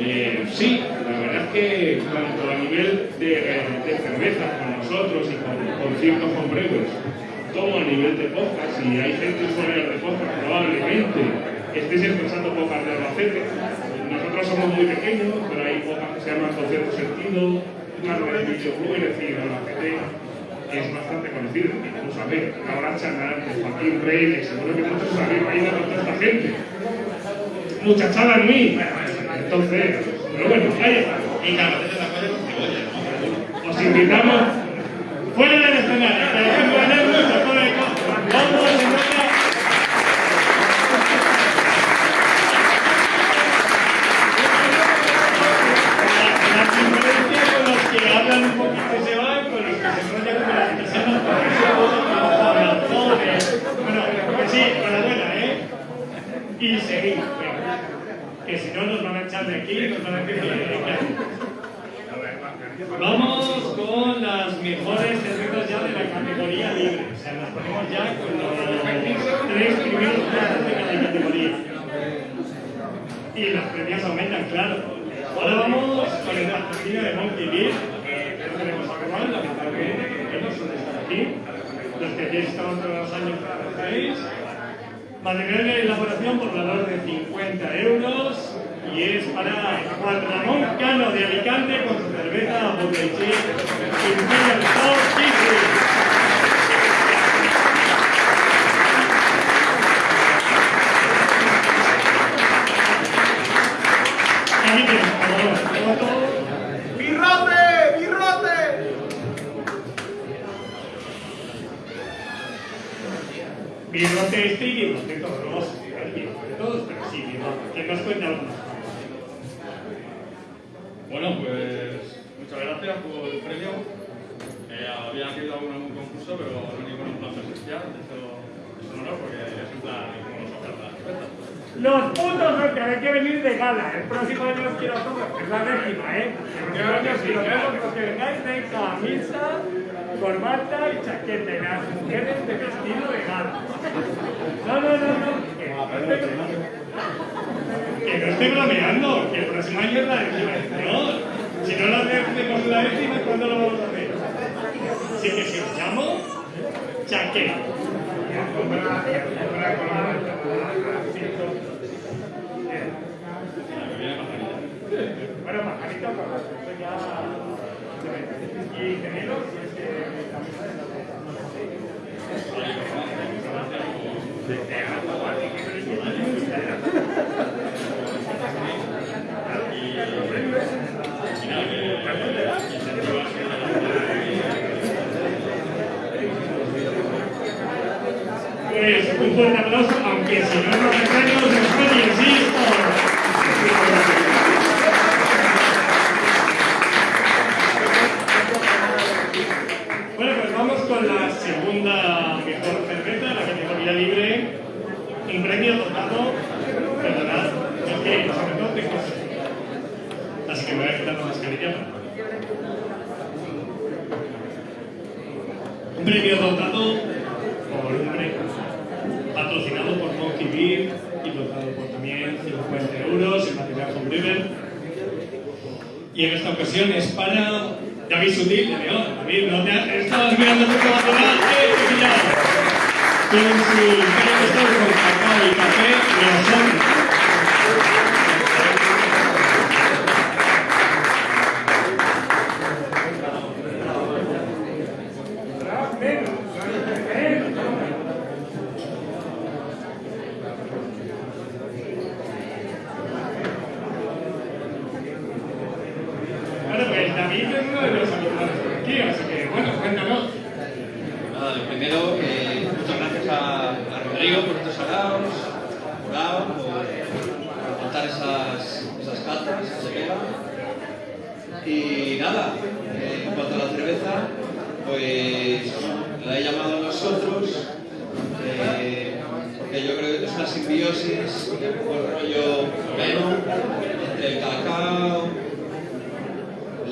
Eh, sí, la verdad es que tanto a nivel de, de cerveza con nosotros y con, con ciertos hombreros, como a nivel de podcast, y hay gente usuaria de podcast, probablemente estéis escuchando podcast de Albacete. Nosotros somos muy pequeños, pero hay podcast que se llaman con cierto sentido, una red de videoclub, es decir, Albacete es bastante conocido, incluso a ver, ahora Chanal, Joaquín Reyes, seguro que muchos sabéis, ahí no con toda esta gente. Muchachada en mí, entonces, pero bueno, ahí. Os invitamos Fuera del escenario, que mucho costo. Hablan un poquito y se van, con los que se enrollan con las personas, por eso hablan todos. Bueno, que sí, enhorabuena, ¿eh? Y seguir. Que si no nos van a echar de aquí, nos van a decir que Vamos con las mejores cervezas ya de la categoría libre. O sea, nos ponemos ya con los tres primeros puestos de la categoría. Y las premias aumentan, claro. Ahora vamos con el patrocinio de Monkey Beer, que no tenemos actual, lamentablemente, que no suele estar aquí. Los que aquí estado todos los años conocéis. Material de elaboración por valor de 50 euros y es para Juan Ramón Cano de Alicante con su cerveza Botellé Imperial South Kitchen. Ahí tienes, por favor. ¡Birrote! ¡Birrote! birrote este y birrote todos los, el birrote de todos, pero sí, birrote. Que nos cuente algunas cosas. Bueno, pues muchas gracias por el premio. Eh, había querido algún, algún concurso, pero no ningún plan presencial. Eso es un honor porque es en plan como nos oferta la cerveza. Los putos no de gala. El próximo año os quiero a todos, es la décima, ¿eh? El próximo año si lo vemos, los que vengáis de camisa, corbata y chaqueta. Y las mujeres de vestido de gala. No, no, no, no. Que no estoy, que no estoy bromeando, que el próximo año es la décima edición. Si no lo hacemos la décima, ¿cuándo lo vamos a hacer? Así que si os llamo, chaqueta. Bueno, pajarito, pues eso ya. Y gemelos, y es que camisa de la Pues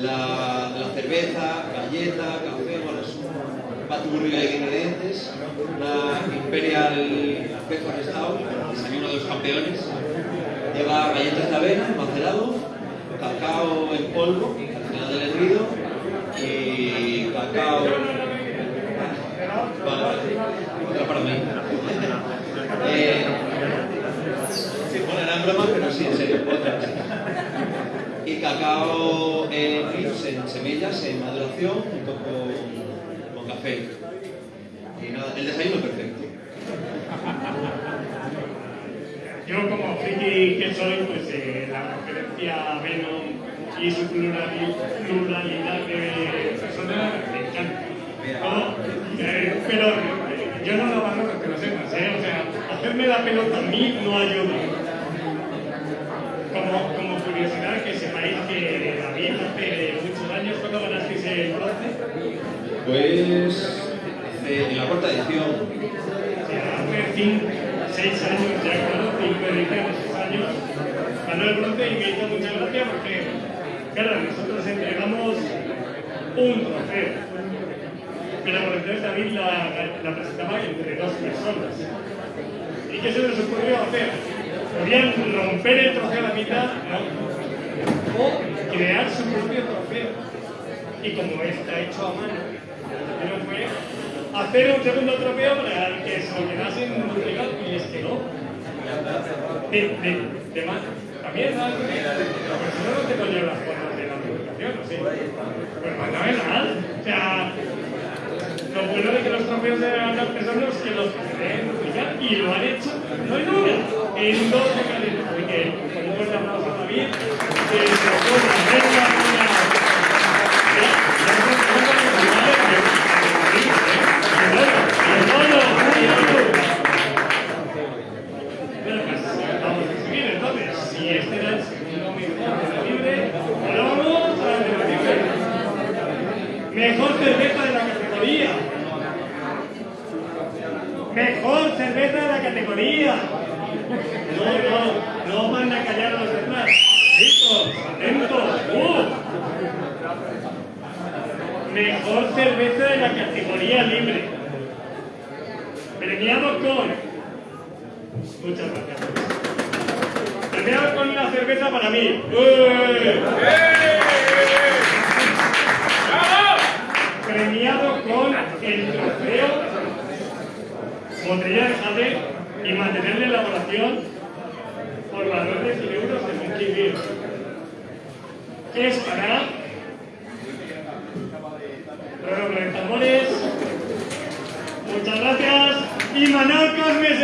la, la cerveza, galleta, café, bueno, es un de ingredientes, una Imperial Pepper Stout, uno de los campeones, lleva galletas de avena, macerado, cacao en polvo, al final del hervido, y cacao... Vale, vale, otra para mí. [LAUGHS] Eh, bueno, era en broma, pero sí, en serio, otra. Y cacao en en semillas, en maduración, junto con, con café. Y nada, el desayuno perfecto. Yo como friki que soy, pues eh, la referencia a Venom y su plurali- pluralidad de personas me encanta. ¿No? Eh, pero eh, yo no lo valoro que lo sepas, ¿eh? O sea, hacerme la pelota a mí no ayuda. Como, como curiosidad, que sepáis que David hace muchos años, ¿cuándo ganasteis el bronce? Pues hace- en la cuarta edición, cinco, seis años, ya claro, cinco seis años, ganó el bronce y me hizo mucha gracia porque, claro, nosotros entregamos un trofeo. Pero por entonces David la, presentaba entre dos personas. ¿Y qué se les ocurrió hacer? Podían romper el trofeo a la mitad. O crear su propio trofeo. Y como está hecho a mano, hacer un segundo trofeo para que se lo quedasen duplicado y les quedó. De, de, de mano. También, ¿sabes? Si no, te ponían las formas de la publicación, ¿o sí? Pues fenomenal. O sea, lo bueno de que los trofeos de las personas que los pueden duplicar y lo han hecho, no en una, en dos ocasiones. Así que, con un fuerte aplauso a David, que se pone mejor cerveza de la categoría libre. Premiado con... Muchas gracias. Premiado con una cerveza para mí. ¡Eh! Premiado con el trofeo Botella de Jade y mantener la elaboración por valor de 100 euros de Funky Beer. Es para bueno, con el. Muchas gracias. Y Manuel Carmes.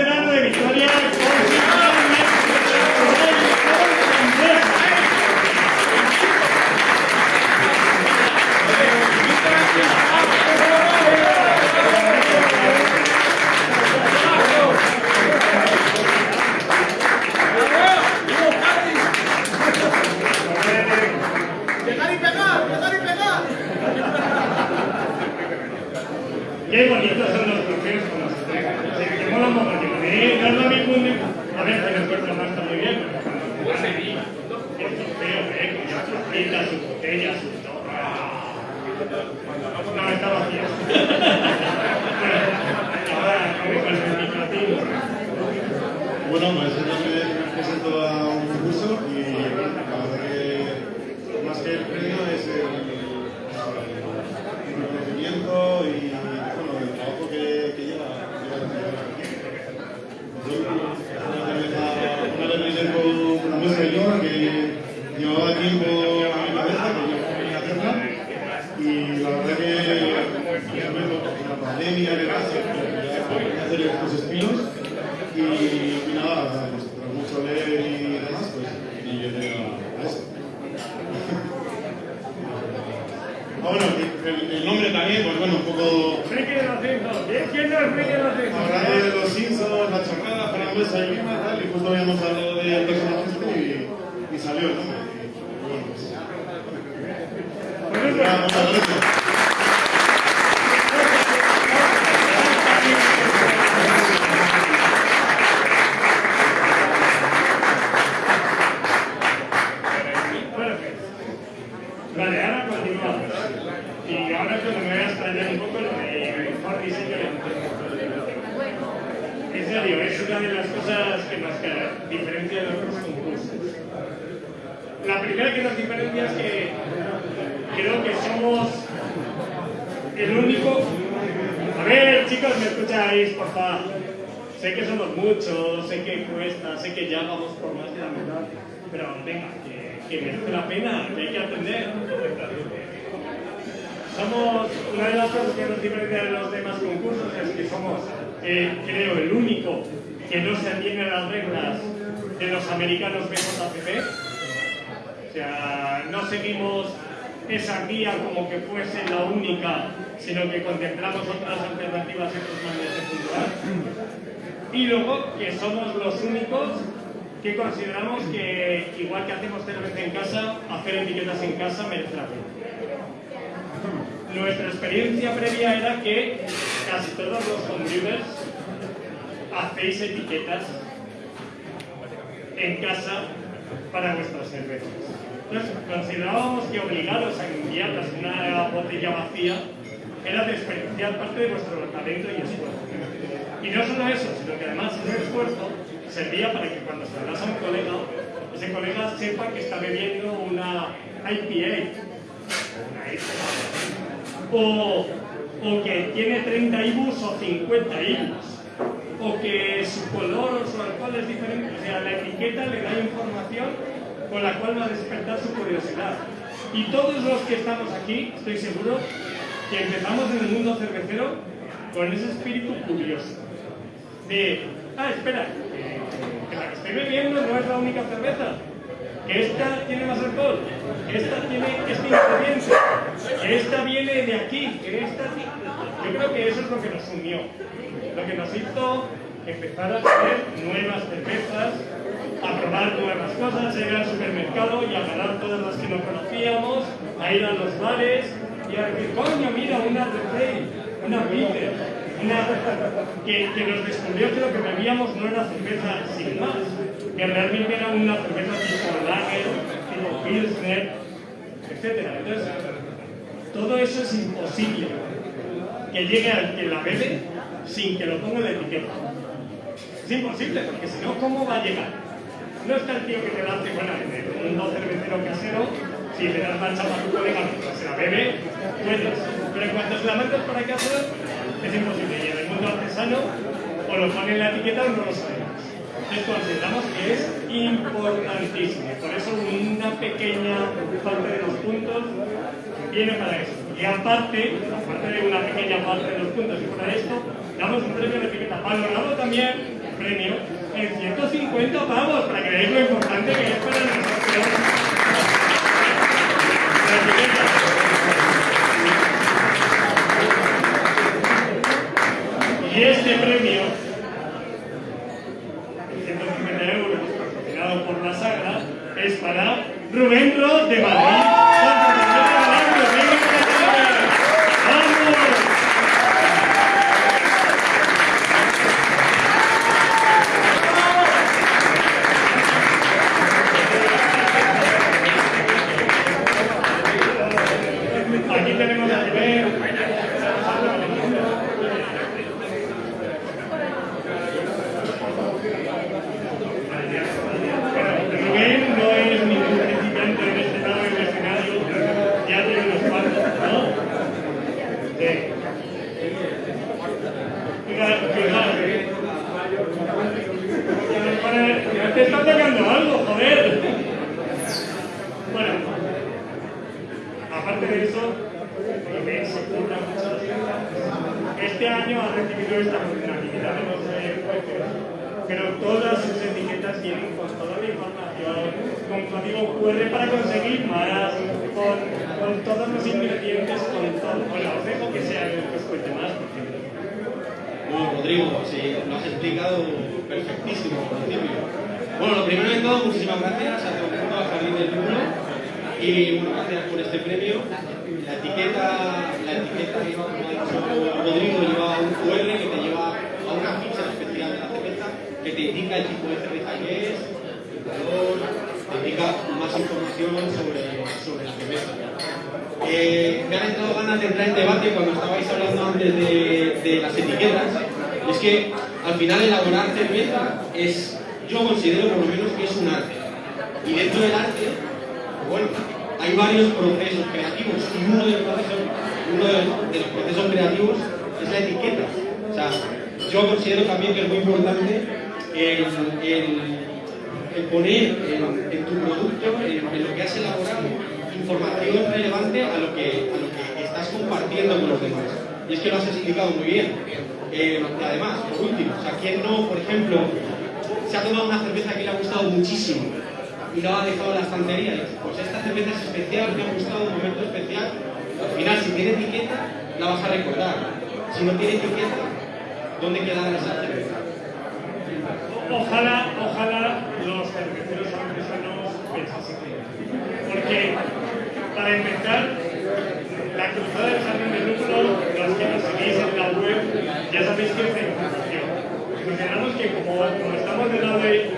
Que, que nos descubrió que lo que bebíamos no era cerveza sin más, que realmente era una cerveza tipo lager, tipo pilsner, etc. Entonces, todo eso es imposible que llegue al que la bebe sin que lo ponga la etiqueta. Es imposible, porque si no, ¿cómo va a llegar? No está el tío que te lance, bueno, en un cervecero casero, si le das marcha para tu colega mientras se la bebe, puedes. Pero en cuanto se la mandas para casa, es imposible. Mundo artesano, o lo pone en la etiqueta o no lo sabemos. Entonces consideramos que es importantísimo. Por eso una pequeña parte de los puntos viene para eso. Y aparte, aparte de una pequeña parte de los puntos y de esto, damos un premio de etiqueta valorado también, premio, en 150 pavos, para que veáis lo importante que es para nosotros. Este premio,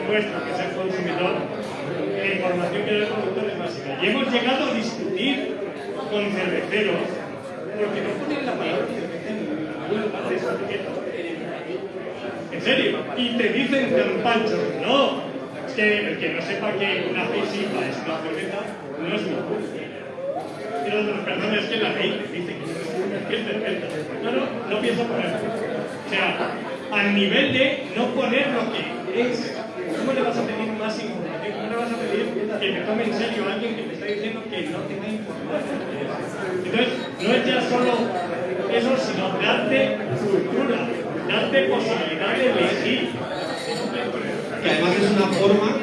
que es el consumidor, la información que da el productor es básica. Y hemos llegado a discutir con cerveceros, porque no ponen la palabra en serio, y te dicen pancho, no, es que el que no sepa que una fisipa es una cerveza, no es una otros, perdón, es que la ley te dice que es cerveza. No, no, no pienso ponerlo. O sea, al nivel de no poner lo que es. ¿Cómo le vas a pedir más información? ¿Cómo le vas a pedir que te tome en serio a alguien que te está diciendo que no tenga información? Entonces, no es ya solo eso, sino darte cultura, darte posibilidad de elegir. Que además es una forma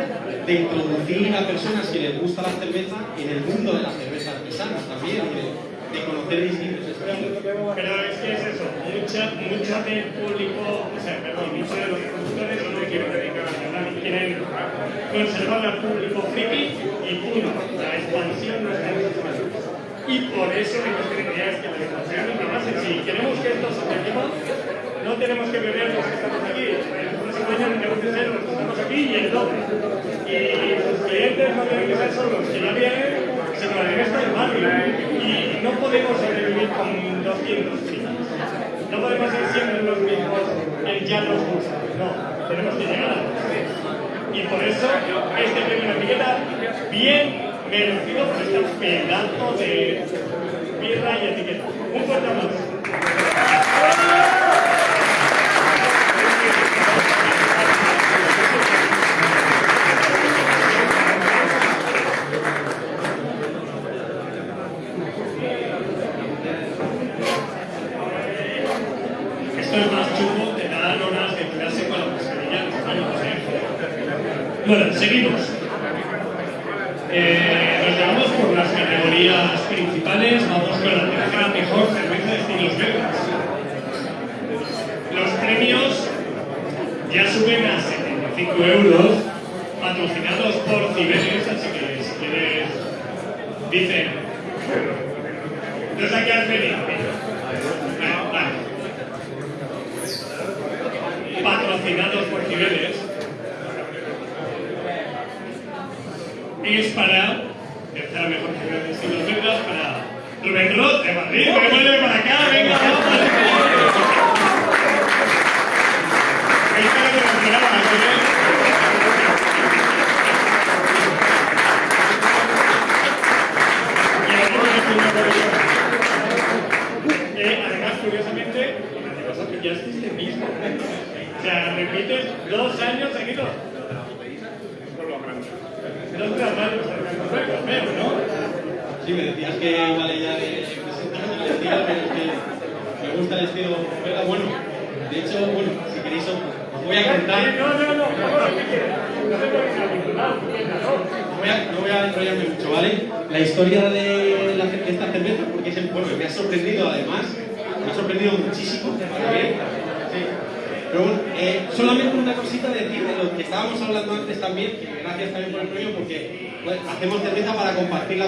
de introducir a personas que les gusta la cerveza en el mundo de las cervezas artesanas también, de, de conocer distintos estilos. Pero es que es eso, mucha, mucha del público, o sea, perdón, muchos de los productores no quieren a quieren conservar al público friki y punto. La expansión no está en sus. Y por eso mi idea es que la educación es base. Si queremos que esto se reviva, no tenemos que beber los que estamos aquí. El próximo año tenemos que ser los que estamos aquí y el doble. Y los clientes no tienen que ser solo los que ya vienen, sino el resto del barrio. Y no podemos sobrevivir con 200 chicos. No podemos ser siempre los mismos, el ya nos gusta. No, tenemos que llegar a los Y por eso este premio de etiqueta bien merecido por este pedazo de birra y etiqueta. Un fuerte aplauso.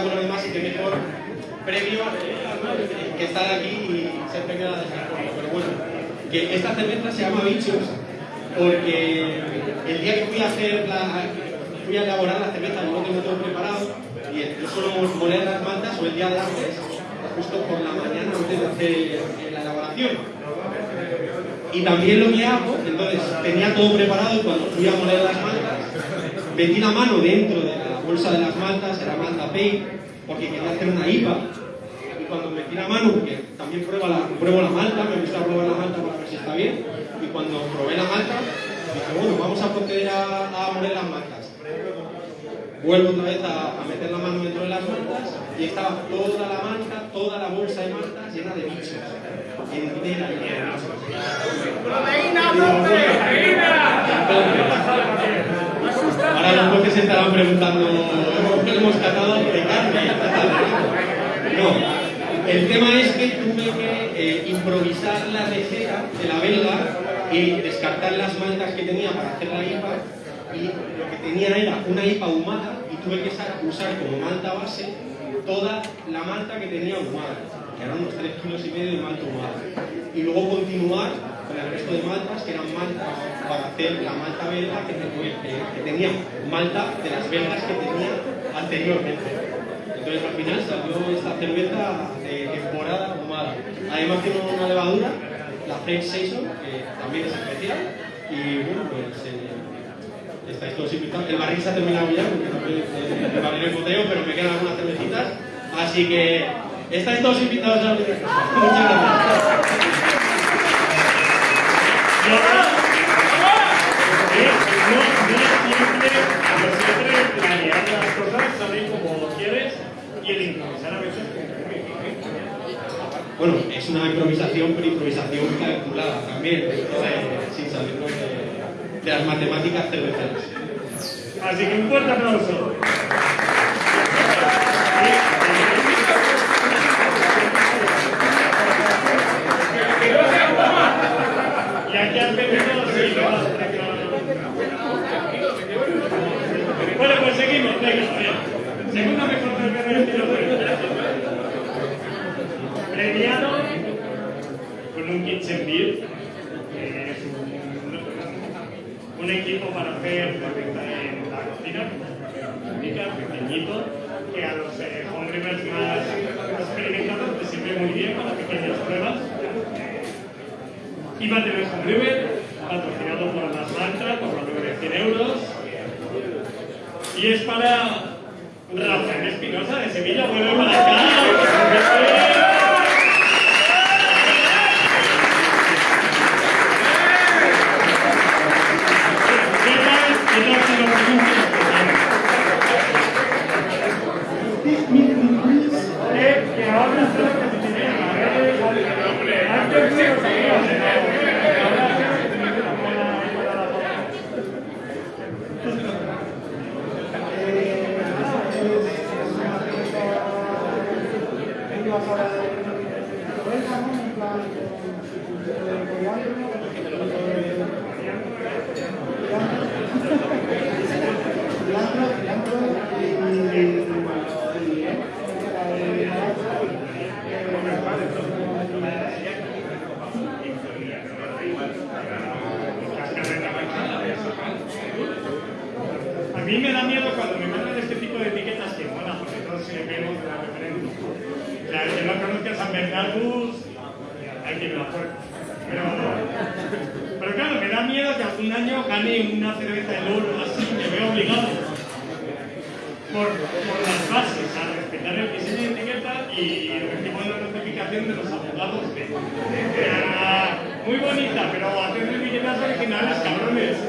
Con los demás y que mejor premio eh, que estar aquí y ser premiada de esta forma. Pero bueno, que esta cerveza se llama Bichos porque el día que fui a hacer la, fui a elaborar la cerveza, no lo tengo todo preparado y yo suelo moler las maltas o el día de antes, justo por la mañana antes de hacer la elaboración. Y también lo que hago, entonces tenía todo preparado y cuando fui a moler las maltas, metí la mano dentro de la bolsa de las maltas, era malta paint, porque quería hacer una IPA. Y cuando metí la mano, porque también pruebo la, pruebo la malta, me gusta probar la malta para ver si está bien, y cuando probé la malta, dije, bueno, vamos a proceder a, a moler las maltas. Vuelvo otra vez a, a meter la mano dentro de las maltas y estaba toda la malta, toda la bolsa de maltas llena de bichos. Entera llena de bichos. Ahora los jueces se estarán preguntando, ¿hemos, hemos catado de carne? No, el tema es que tuve que eh, improvisar la receta de la belga y descartar las maltas que tenía para hacer la IPA y lo que tenía era una IPA ahumada y tuve que usar como malta base toda la malta que tenía ahumada, que eran unos 3 kilos y medio de malta ahumada. Y luego continuar con el resto de maltas, que eran maltas para hacer la malta belga que, que tenía malta de las belgas que tenía anteriormente. Entonces al final salió esta cerveza de temporada ahumada. Además tiene una levadura, la French Saison, que también es especial. Y bueno, pues eh, estáis todos invitados. El barril se ha terminado ya, porque también eh, el barril es boteo, pero me quedan algunas cervecitas. Así que estáis todos invitados a Muchas gracias. Bueno, es una improvisación, pero improvisación calculada también, de- sin salirnos de, de las matemáticas cerveceras. Así que un fuerte aplauso. Bueno, pues seguimos, venga, Segunda mejor referencia. Premiado con un kitchen beer, un, equipo para hacer la en la cocina, pequeñito, que a los eh, hombres más experimentados les sirve muy bien para pequeñas pruebas. IVA TV Home Brewer, patrocinado por las marcas, por los 100 euros. Y es para Rafael Espinosa de Sevilla, vuelve para acá. una cerveza de loro así, me veo obligado por, las bases a respetar el diseño de etiqueta y recibo la notificación de los abogados de, de, de, de ah, muy bonita, pero haced etiquetas originales, cabrones.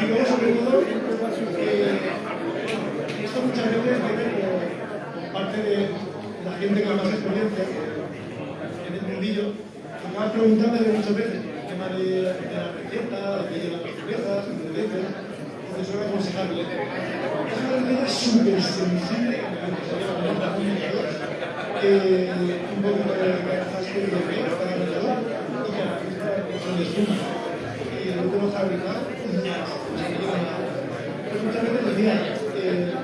digamos sobre todo esto muchas veces viene por parte de la gente con más experiencia en el mundillo que acabas preguntándole muchas veces el tema de, de la receta, de las cervezas, de veces entonces suele aconsejable es una receta súper sensible que un poco de cabezas que de y el último fabricado es muchas veces decía, eh,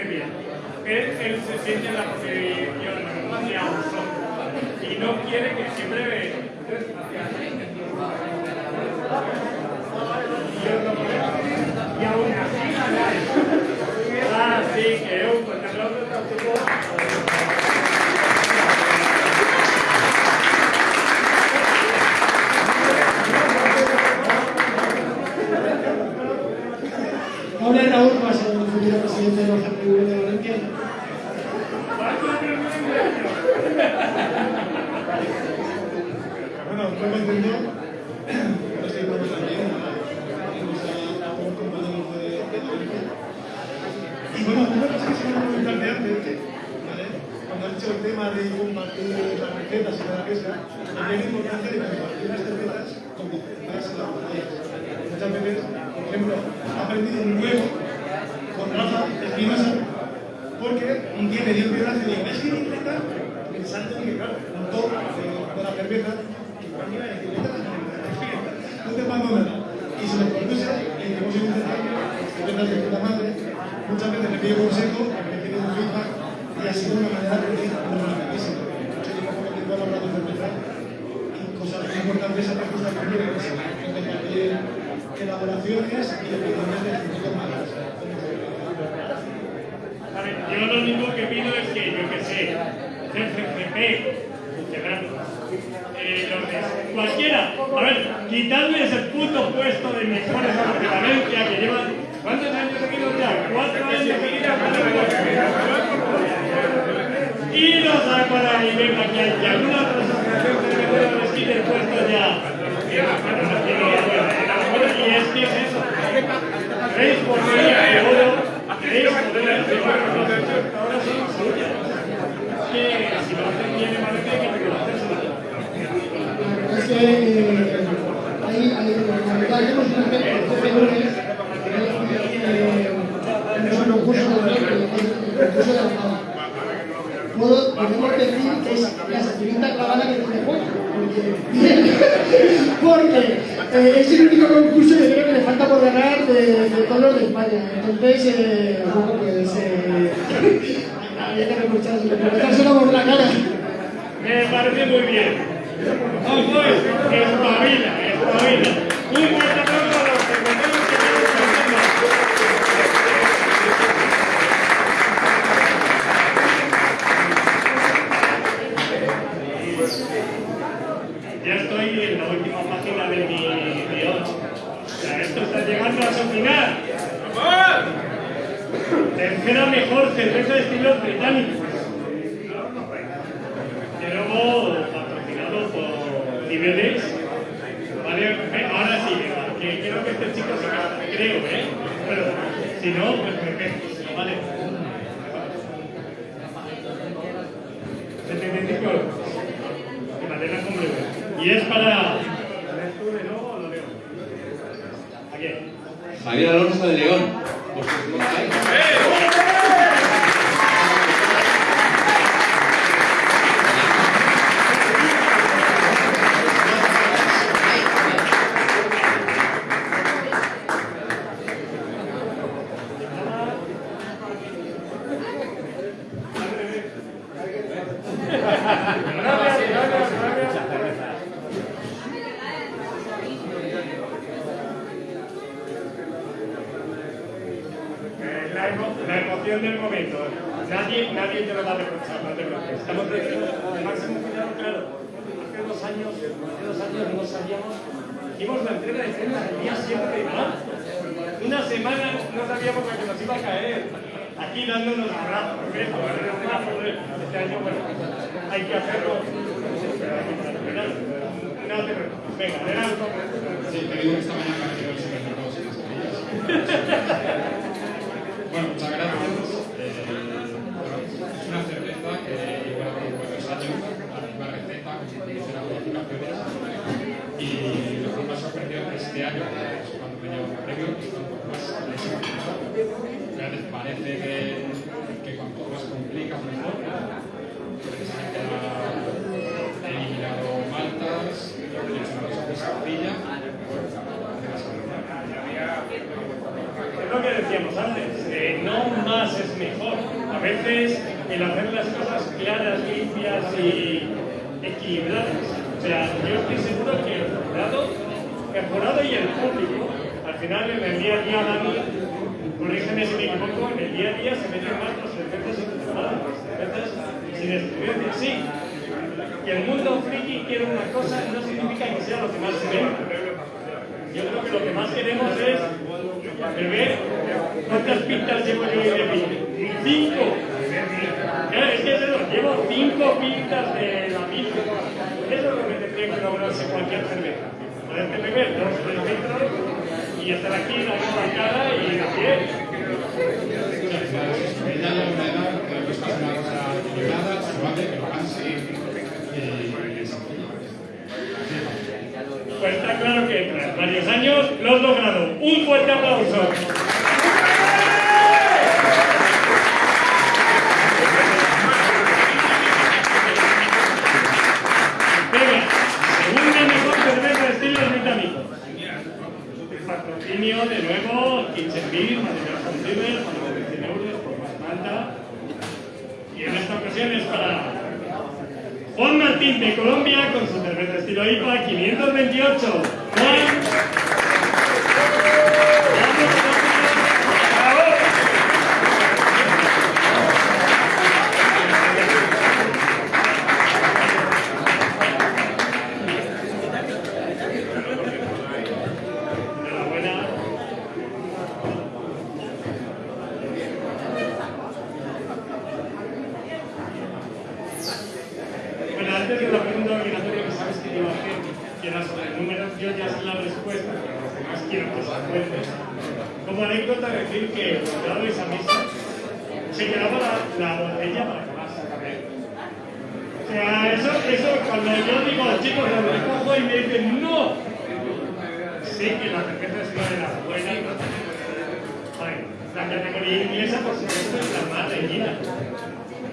pandemia. Él, él se siente en la posición de un y no quiere que siempre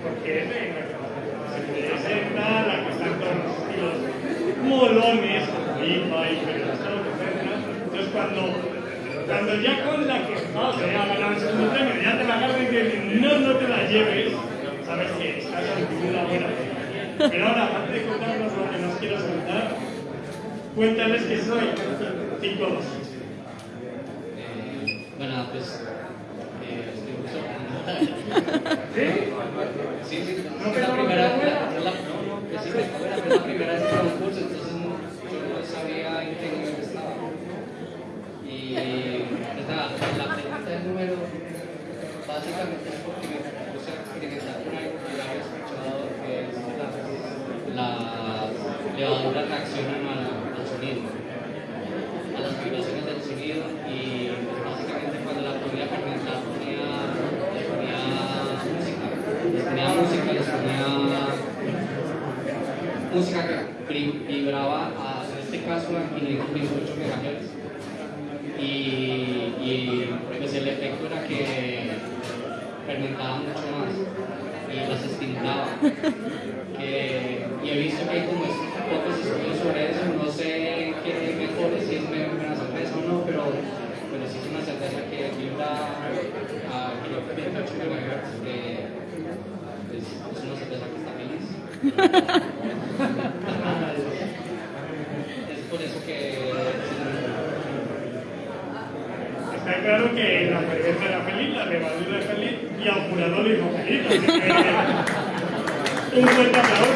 Porque es de es esta, la están todos los molones, Perestado, etc. Entonces, cuando, cuando ya con la que no, se ha ganado el segundo premio, ya te la agarran y te no, no te la lleves, sabes que estás ante una buena. Pero ahora, aparte de contarnos lo que nos quieras contar, cuéntales que soy 5-2. Bueno, pues. Eh, estoy ¿Sí? Sí. ¿No es la primera vez. No, la primera vez que un curso, entonces yo no sabía en qué nivel estaba. Y. La pregunta del número. Básicamente es porque me puse a experimentar con algo que ya había escuchado, que es la, las levaduras reaccionan al, al sonido a las vibraciones del sonido y pues, básicamente cuando la podía fermentar ponía, les ponía música, les ponía música, les ponía música que vi- vibraba a, en este caso a 528 MHz y, y pues el efecto era que fermentaba mucho más y las estimulaba. Y he visto que hay como pocos estudios sobre eso, no sé qué mejor es, si es mejor una cerveza o no, pero, pero sí es una cerveza que vibra a 528 MHz, que es, es una cerveza que. Es por eso que Está claro que la cerveza era feliz, la levadura es feliz y al jurado le hizo feliz. Un fuerte aplauso.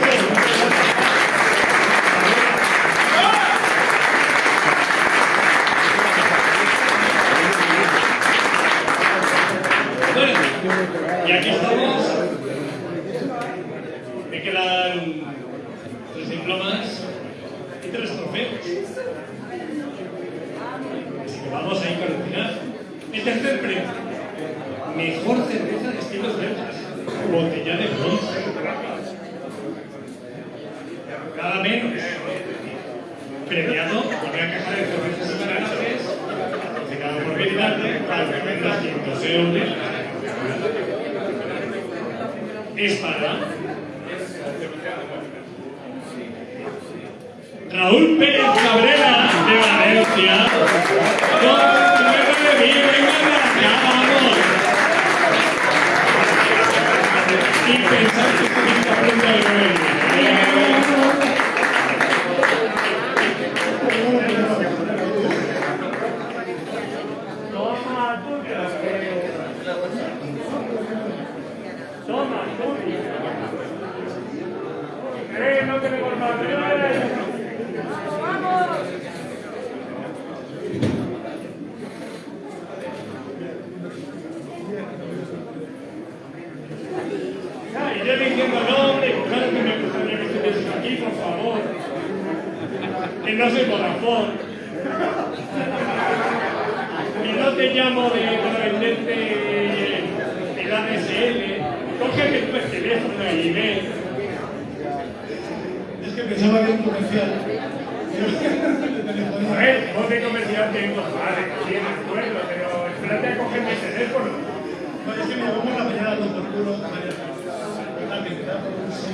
Bueno, y aquí estamos. Me quedan tres diplomas y tres trofeos. Así que vamos a ir con el final. El tercer premio. Mejor cerveza de estilos belgas. Botella de bronce. Nada menos. Premiado por una caja de cervezas bagajes, patrocinado por Viridarte, para que vendas 500 euros. Es para Raúl Pérez Cabrera de Valencia. Con nueve de vino, venga, ya vamos. Y pensar que estoy en la punta del nueve. Toma, tú que las veo. Toma, tú. Eh, no tenemos más. Ah, y yo diciendo, no, hombre, claro que me gustaría que estuvieses aquí, por favor. Que no soy Vodafone. Y no te llamo de, para venderte el ADSL. Cógeme tu teléfono y ve. Es que pensaba que era un comercial. A ver, voz de comercial tengo, vale, sí, me acuerdo, pero espérate a coger mi teléfono. No, pongo la mañana con sí.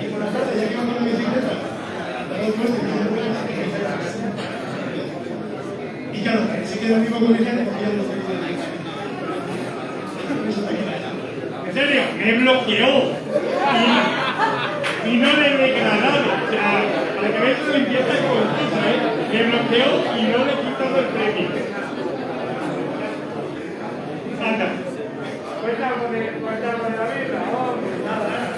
Y por la tarde, ya que iba con la bicicleta, y claro, sí que era el mismo comercial que cogía los servicios de En serio, me bloqueó. Y, no le he degradado. O sea, para que veas limpieza confusa, ¿eh? Me bloqueó y no le he quitado el premio. Anda. Cuenta algo de, cuenta algo de la vida. Oh, pues nada, nada.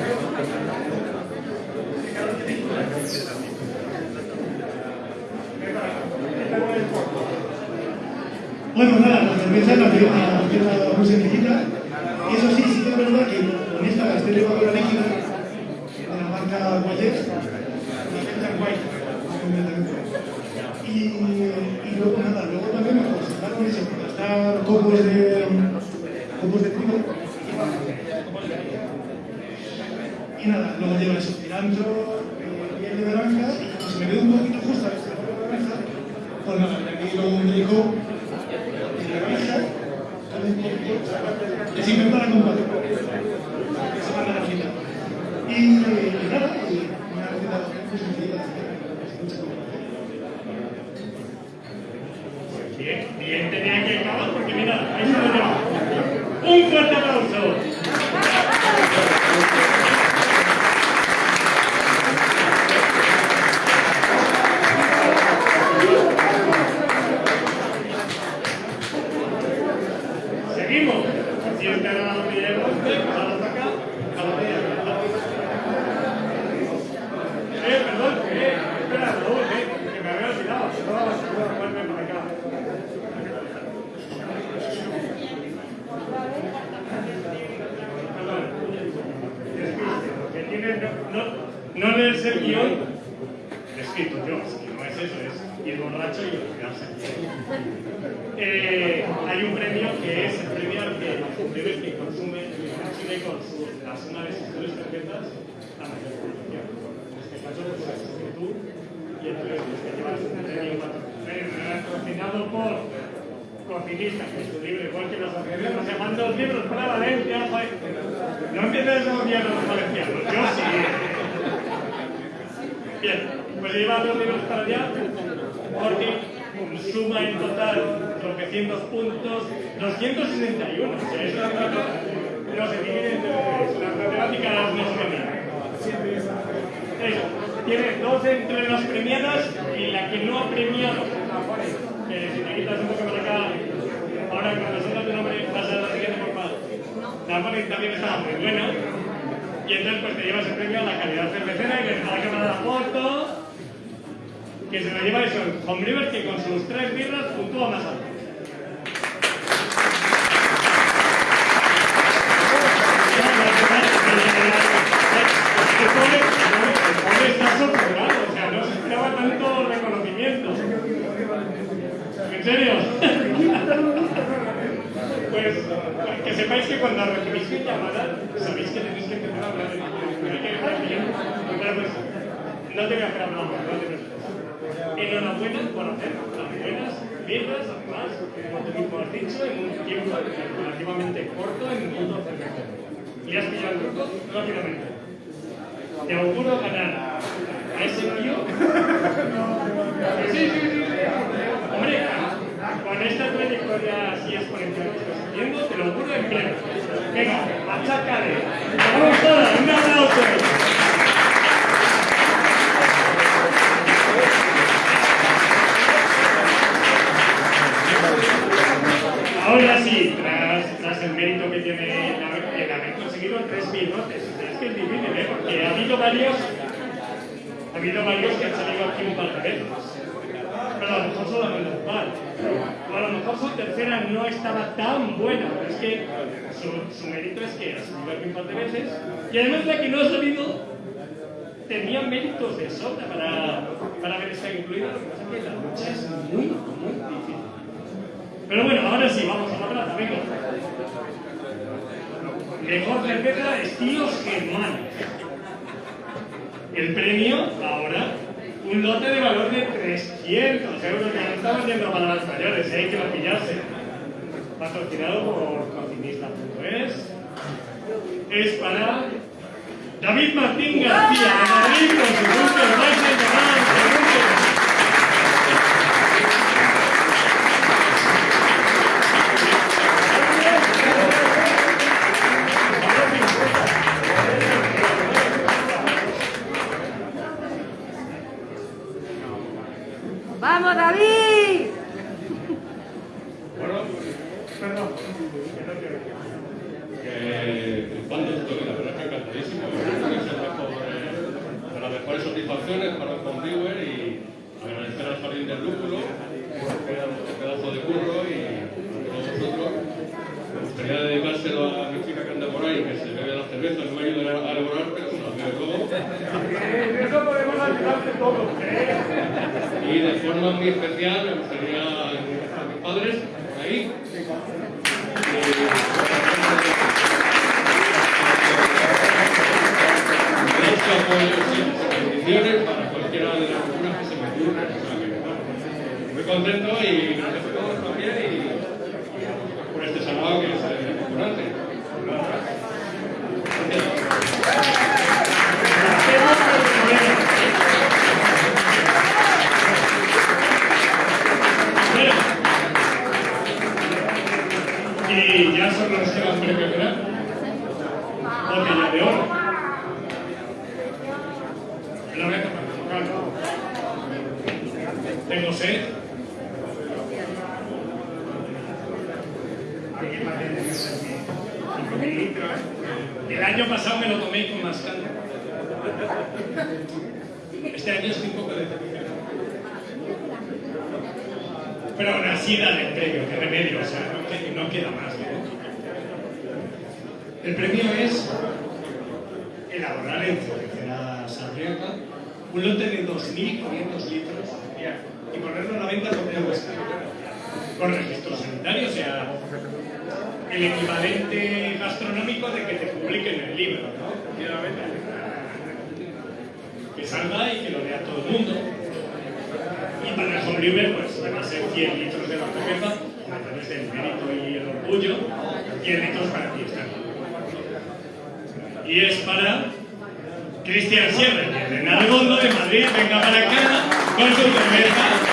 Bueno, nada, la Enhorabuena por hacer las buenas piezas, además como tú has dicho, en un tiempo relativamente corto en el mundo del Le has pillado el truco rápidamente. Te auguro ganar a ese tío. [LAUGHS] Sí, sí, sí. Hombre, con esta trayectoria así exponencial que estás haciendo, te lo auguro en pleno. Venga, achácale. Vamos todas, un aplauso. varios, ha habido varios que han salido aquí un par de veces. Pero a lo mejor solo un par. O a lo mejor su tercera no estaba tan buena. Pero es que su, su mérito es que ha salido aquí un par de veces. Y además la que no ha salido tenía méritos de sobra para, para haber estado incluida. Lo que pasa es que la lucha es muy, muy difícil. Pero bueno, ahora sí, vamos a la plata, venga. Mejor cerveza estilo germano el premio ahora, un lote de valor de 300 euros, que no estamos yendo para las mayores, ¿eh? hay que lo pillarse. Patrocinado por cocinista.es. Es para David Martín García, de Madrid, con su gusto, vais que salga y que lo vea todo el mundo. Y para el homebrewer, pues van a ser 100 litros de la cerveza a través del mérito y el orgullo, 100 litros para fiesta. Y es para Cristian Sierra, que de Nalgondo de Madrid venga para acá con su cerveza.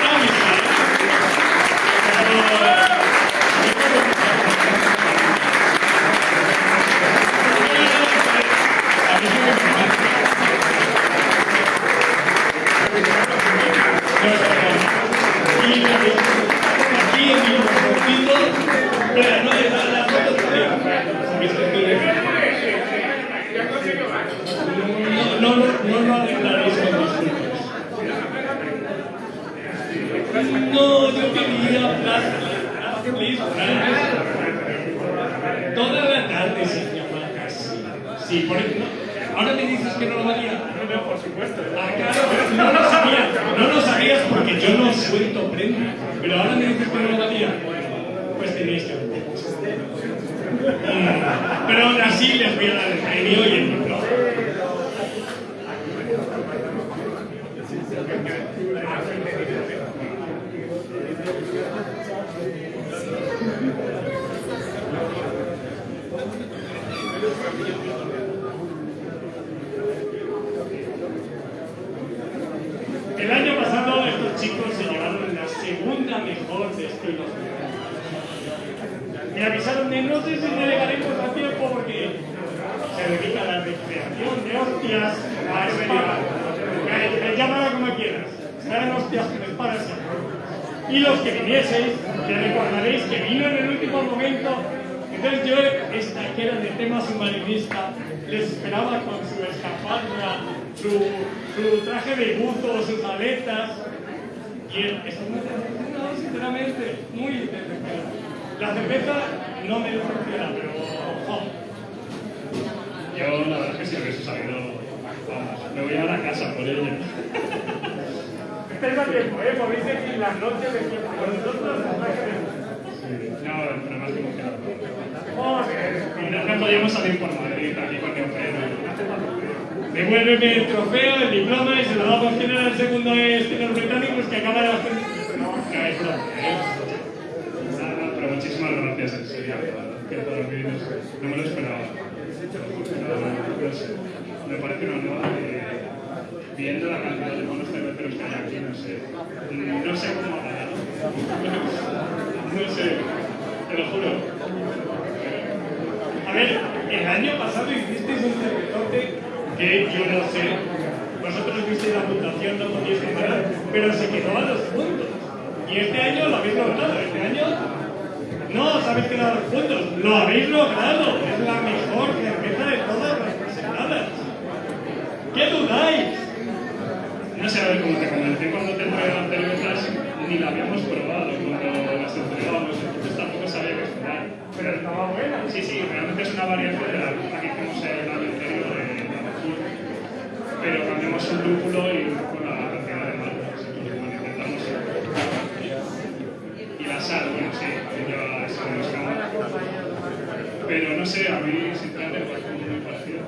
Me parece muy parecido.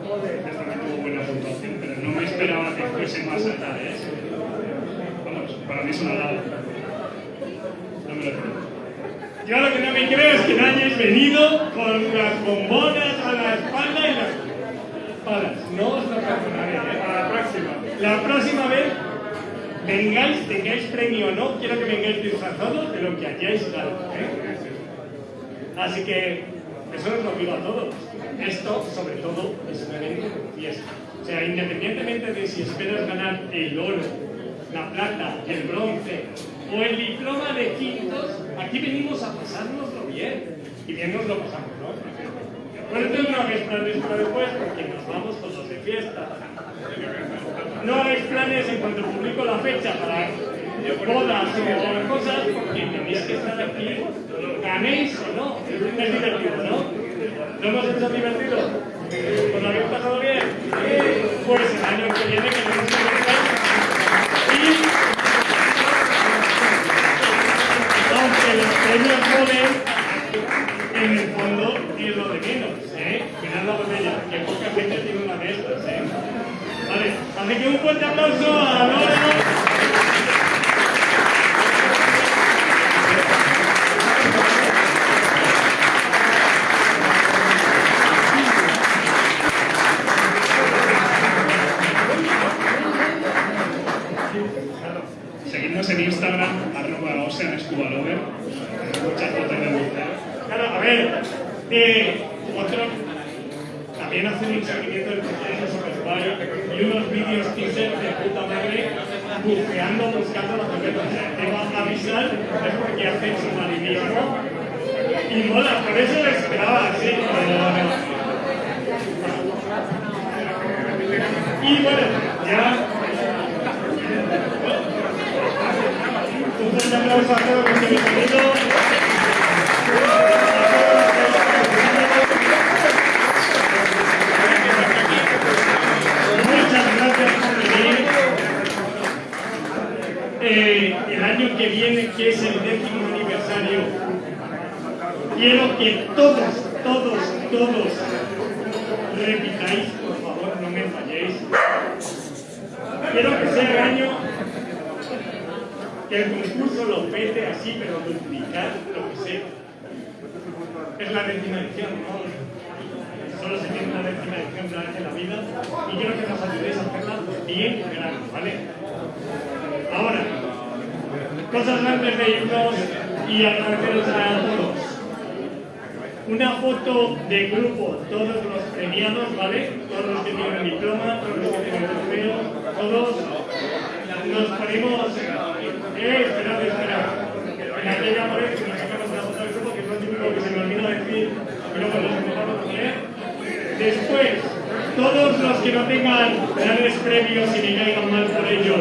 Esta tuvo buena puntuación, pero no me esperaba que fuese más alta de eso. Vamos, para mí es una halago. No me lo creo. Yo lo que no me creo es que no hayáis venido con las bombonas a la espalda y las palas. No os lo perdonaré. Para la próxima. La próxima vez, vengáis, tengáis premio o no, quiero que vengáis disfrazados de lo que hayáis dado. ¿eh? Así que eso os lo pido a todos. Esto, sobre todo, es un evento de fiesta. O sea, independientemente de si esperas ganar el oro, la plata, el bronce o el diploma de quintos, aquí venimos a pasárnoslo bien. Y bien nos lo pasamos, ¿no? Por eso no hagáis planes para después porque nos vamos todos de fiesta. No hagáis planes en cuanto publico la fecha para bodas o otras cosas porque tenéis que estar aquí, ganéis o no. Es divertido, ¿no? ¿Lo hemos hecho divertido? ¿Os lo habéis pasado bien? Pues el año que viene que vengáis y aunque los premios joven, en el fondo es lo de menos, ¿eh? Mirad la botella, que poca gente tiene una de estas, ¿eh? Vale, así que un fuerte aplauso a Lorena. Eh, otro, también hacen un seguimiento del proceso super guay y unos vídeos teaser de puta madre buceando, buscando la cerveza. O sea, te va a avisar es porque hacen su marinismo y mola, por eso lo esperaba así. Y bueno, ya un fuerte aplauso a todos los que habéis venido. Muchas gracias por venir. Eh, el año que viene, que es el décimo aniversario, quiero que todos, todos, todos repitáis, por favor, no me falléis. Quiero que sea el año que el concurso lo pete así, pero duplicar lo que sea. Es la décima edición, ¿no? Solo se tiene una décima edición una vez en la vida y quiero que nos ayudéis a hacerla bien grande, ¿vale? Ahora, cosas antes de irnos y agradeceros a todos. Una foto de grupo, todos los premiados, ¿vale? Todos los que tienen diploma, todos los que tienen trofeo, todos nos ponemos... Eh, esperad, esperad. En aquella pared que nos sacamos una foto del grupo, que es lo típico que se me olvida decir, y luego los empezamos a poner. Después, todos los que no tengan grandes premios y me caigan mal por ello,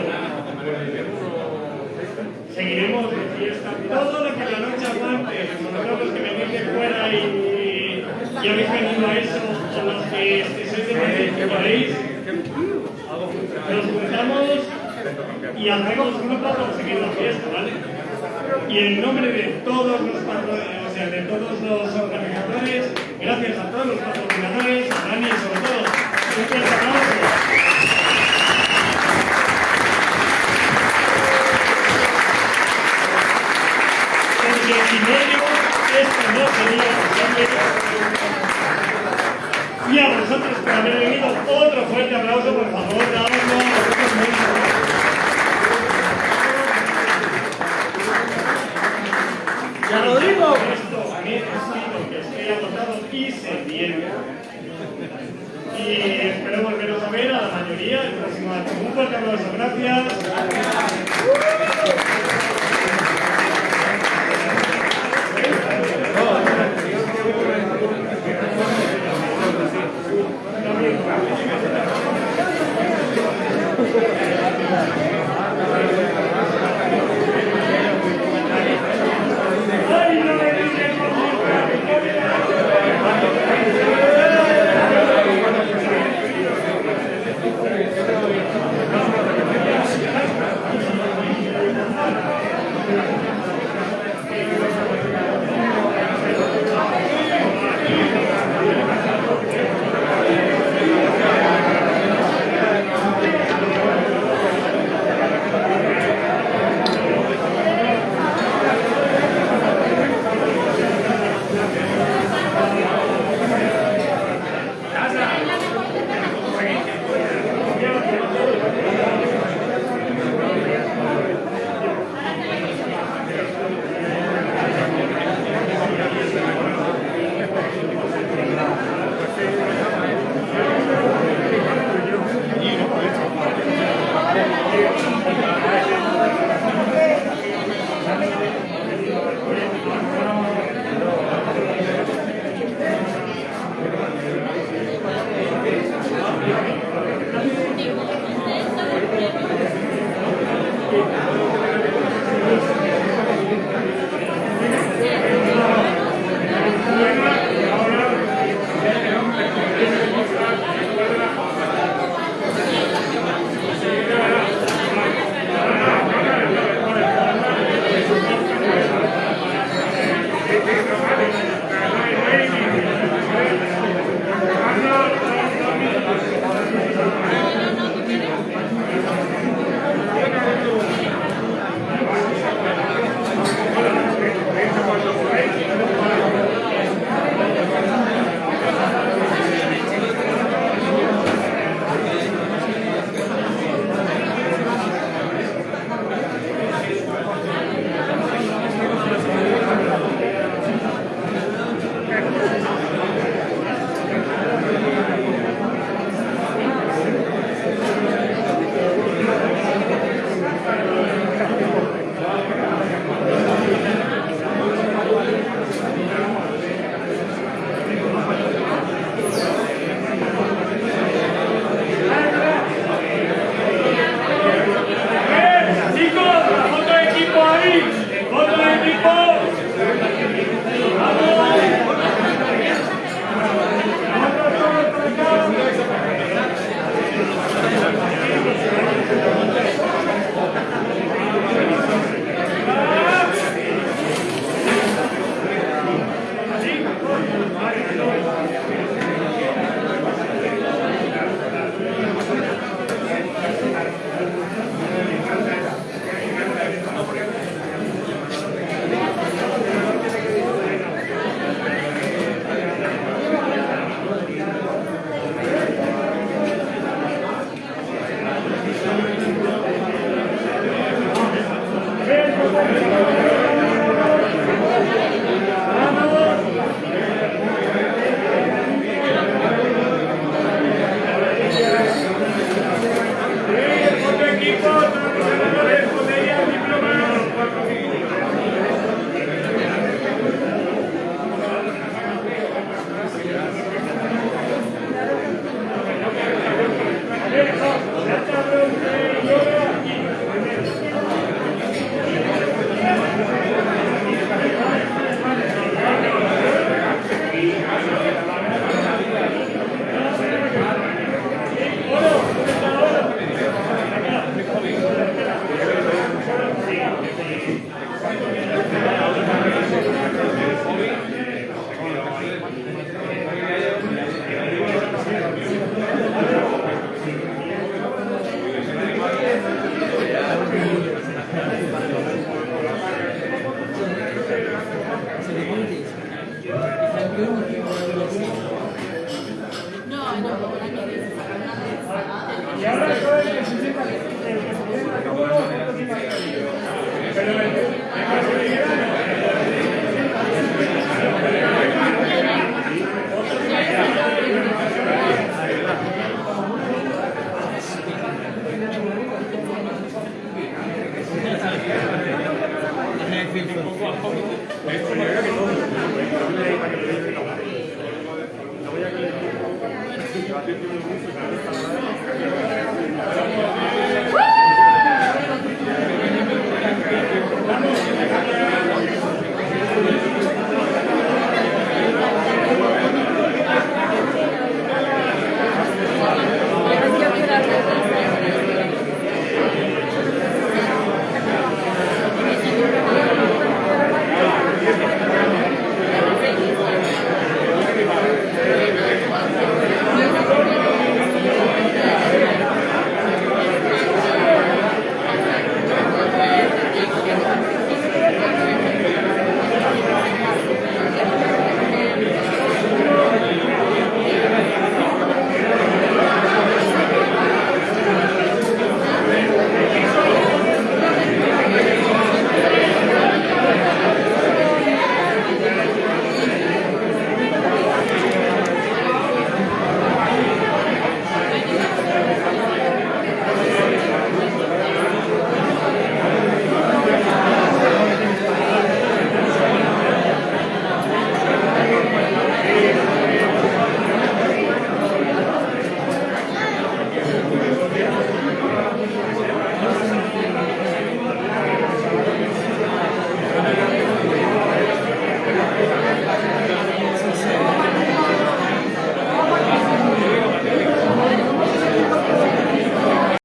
seguiremos de fiesta todo lo que la noche aguante, sobre todo los que venís de fuera y, y habéis venido a eso, o los que sois de Madrid que podéis, nos juntamos y hacemos grupo para seguir la fiesta, ¿vale? Y en nombre de todos los patrones, o sea, de todos los organizadores, gracias a todos los patrocinadores, a Dani sobre todo,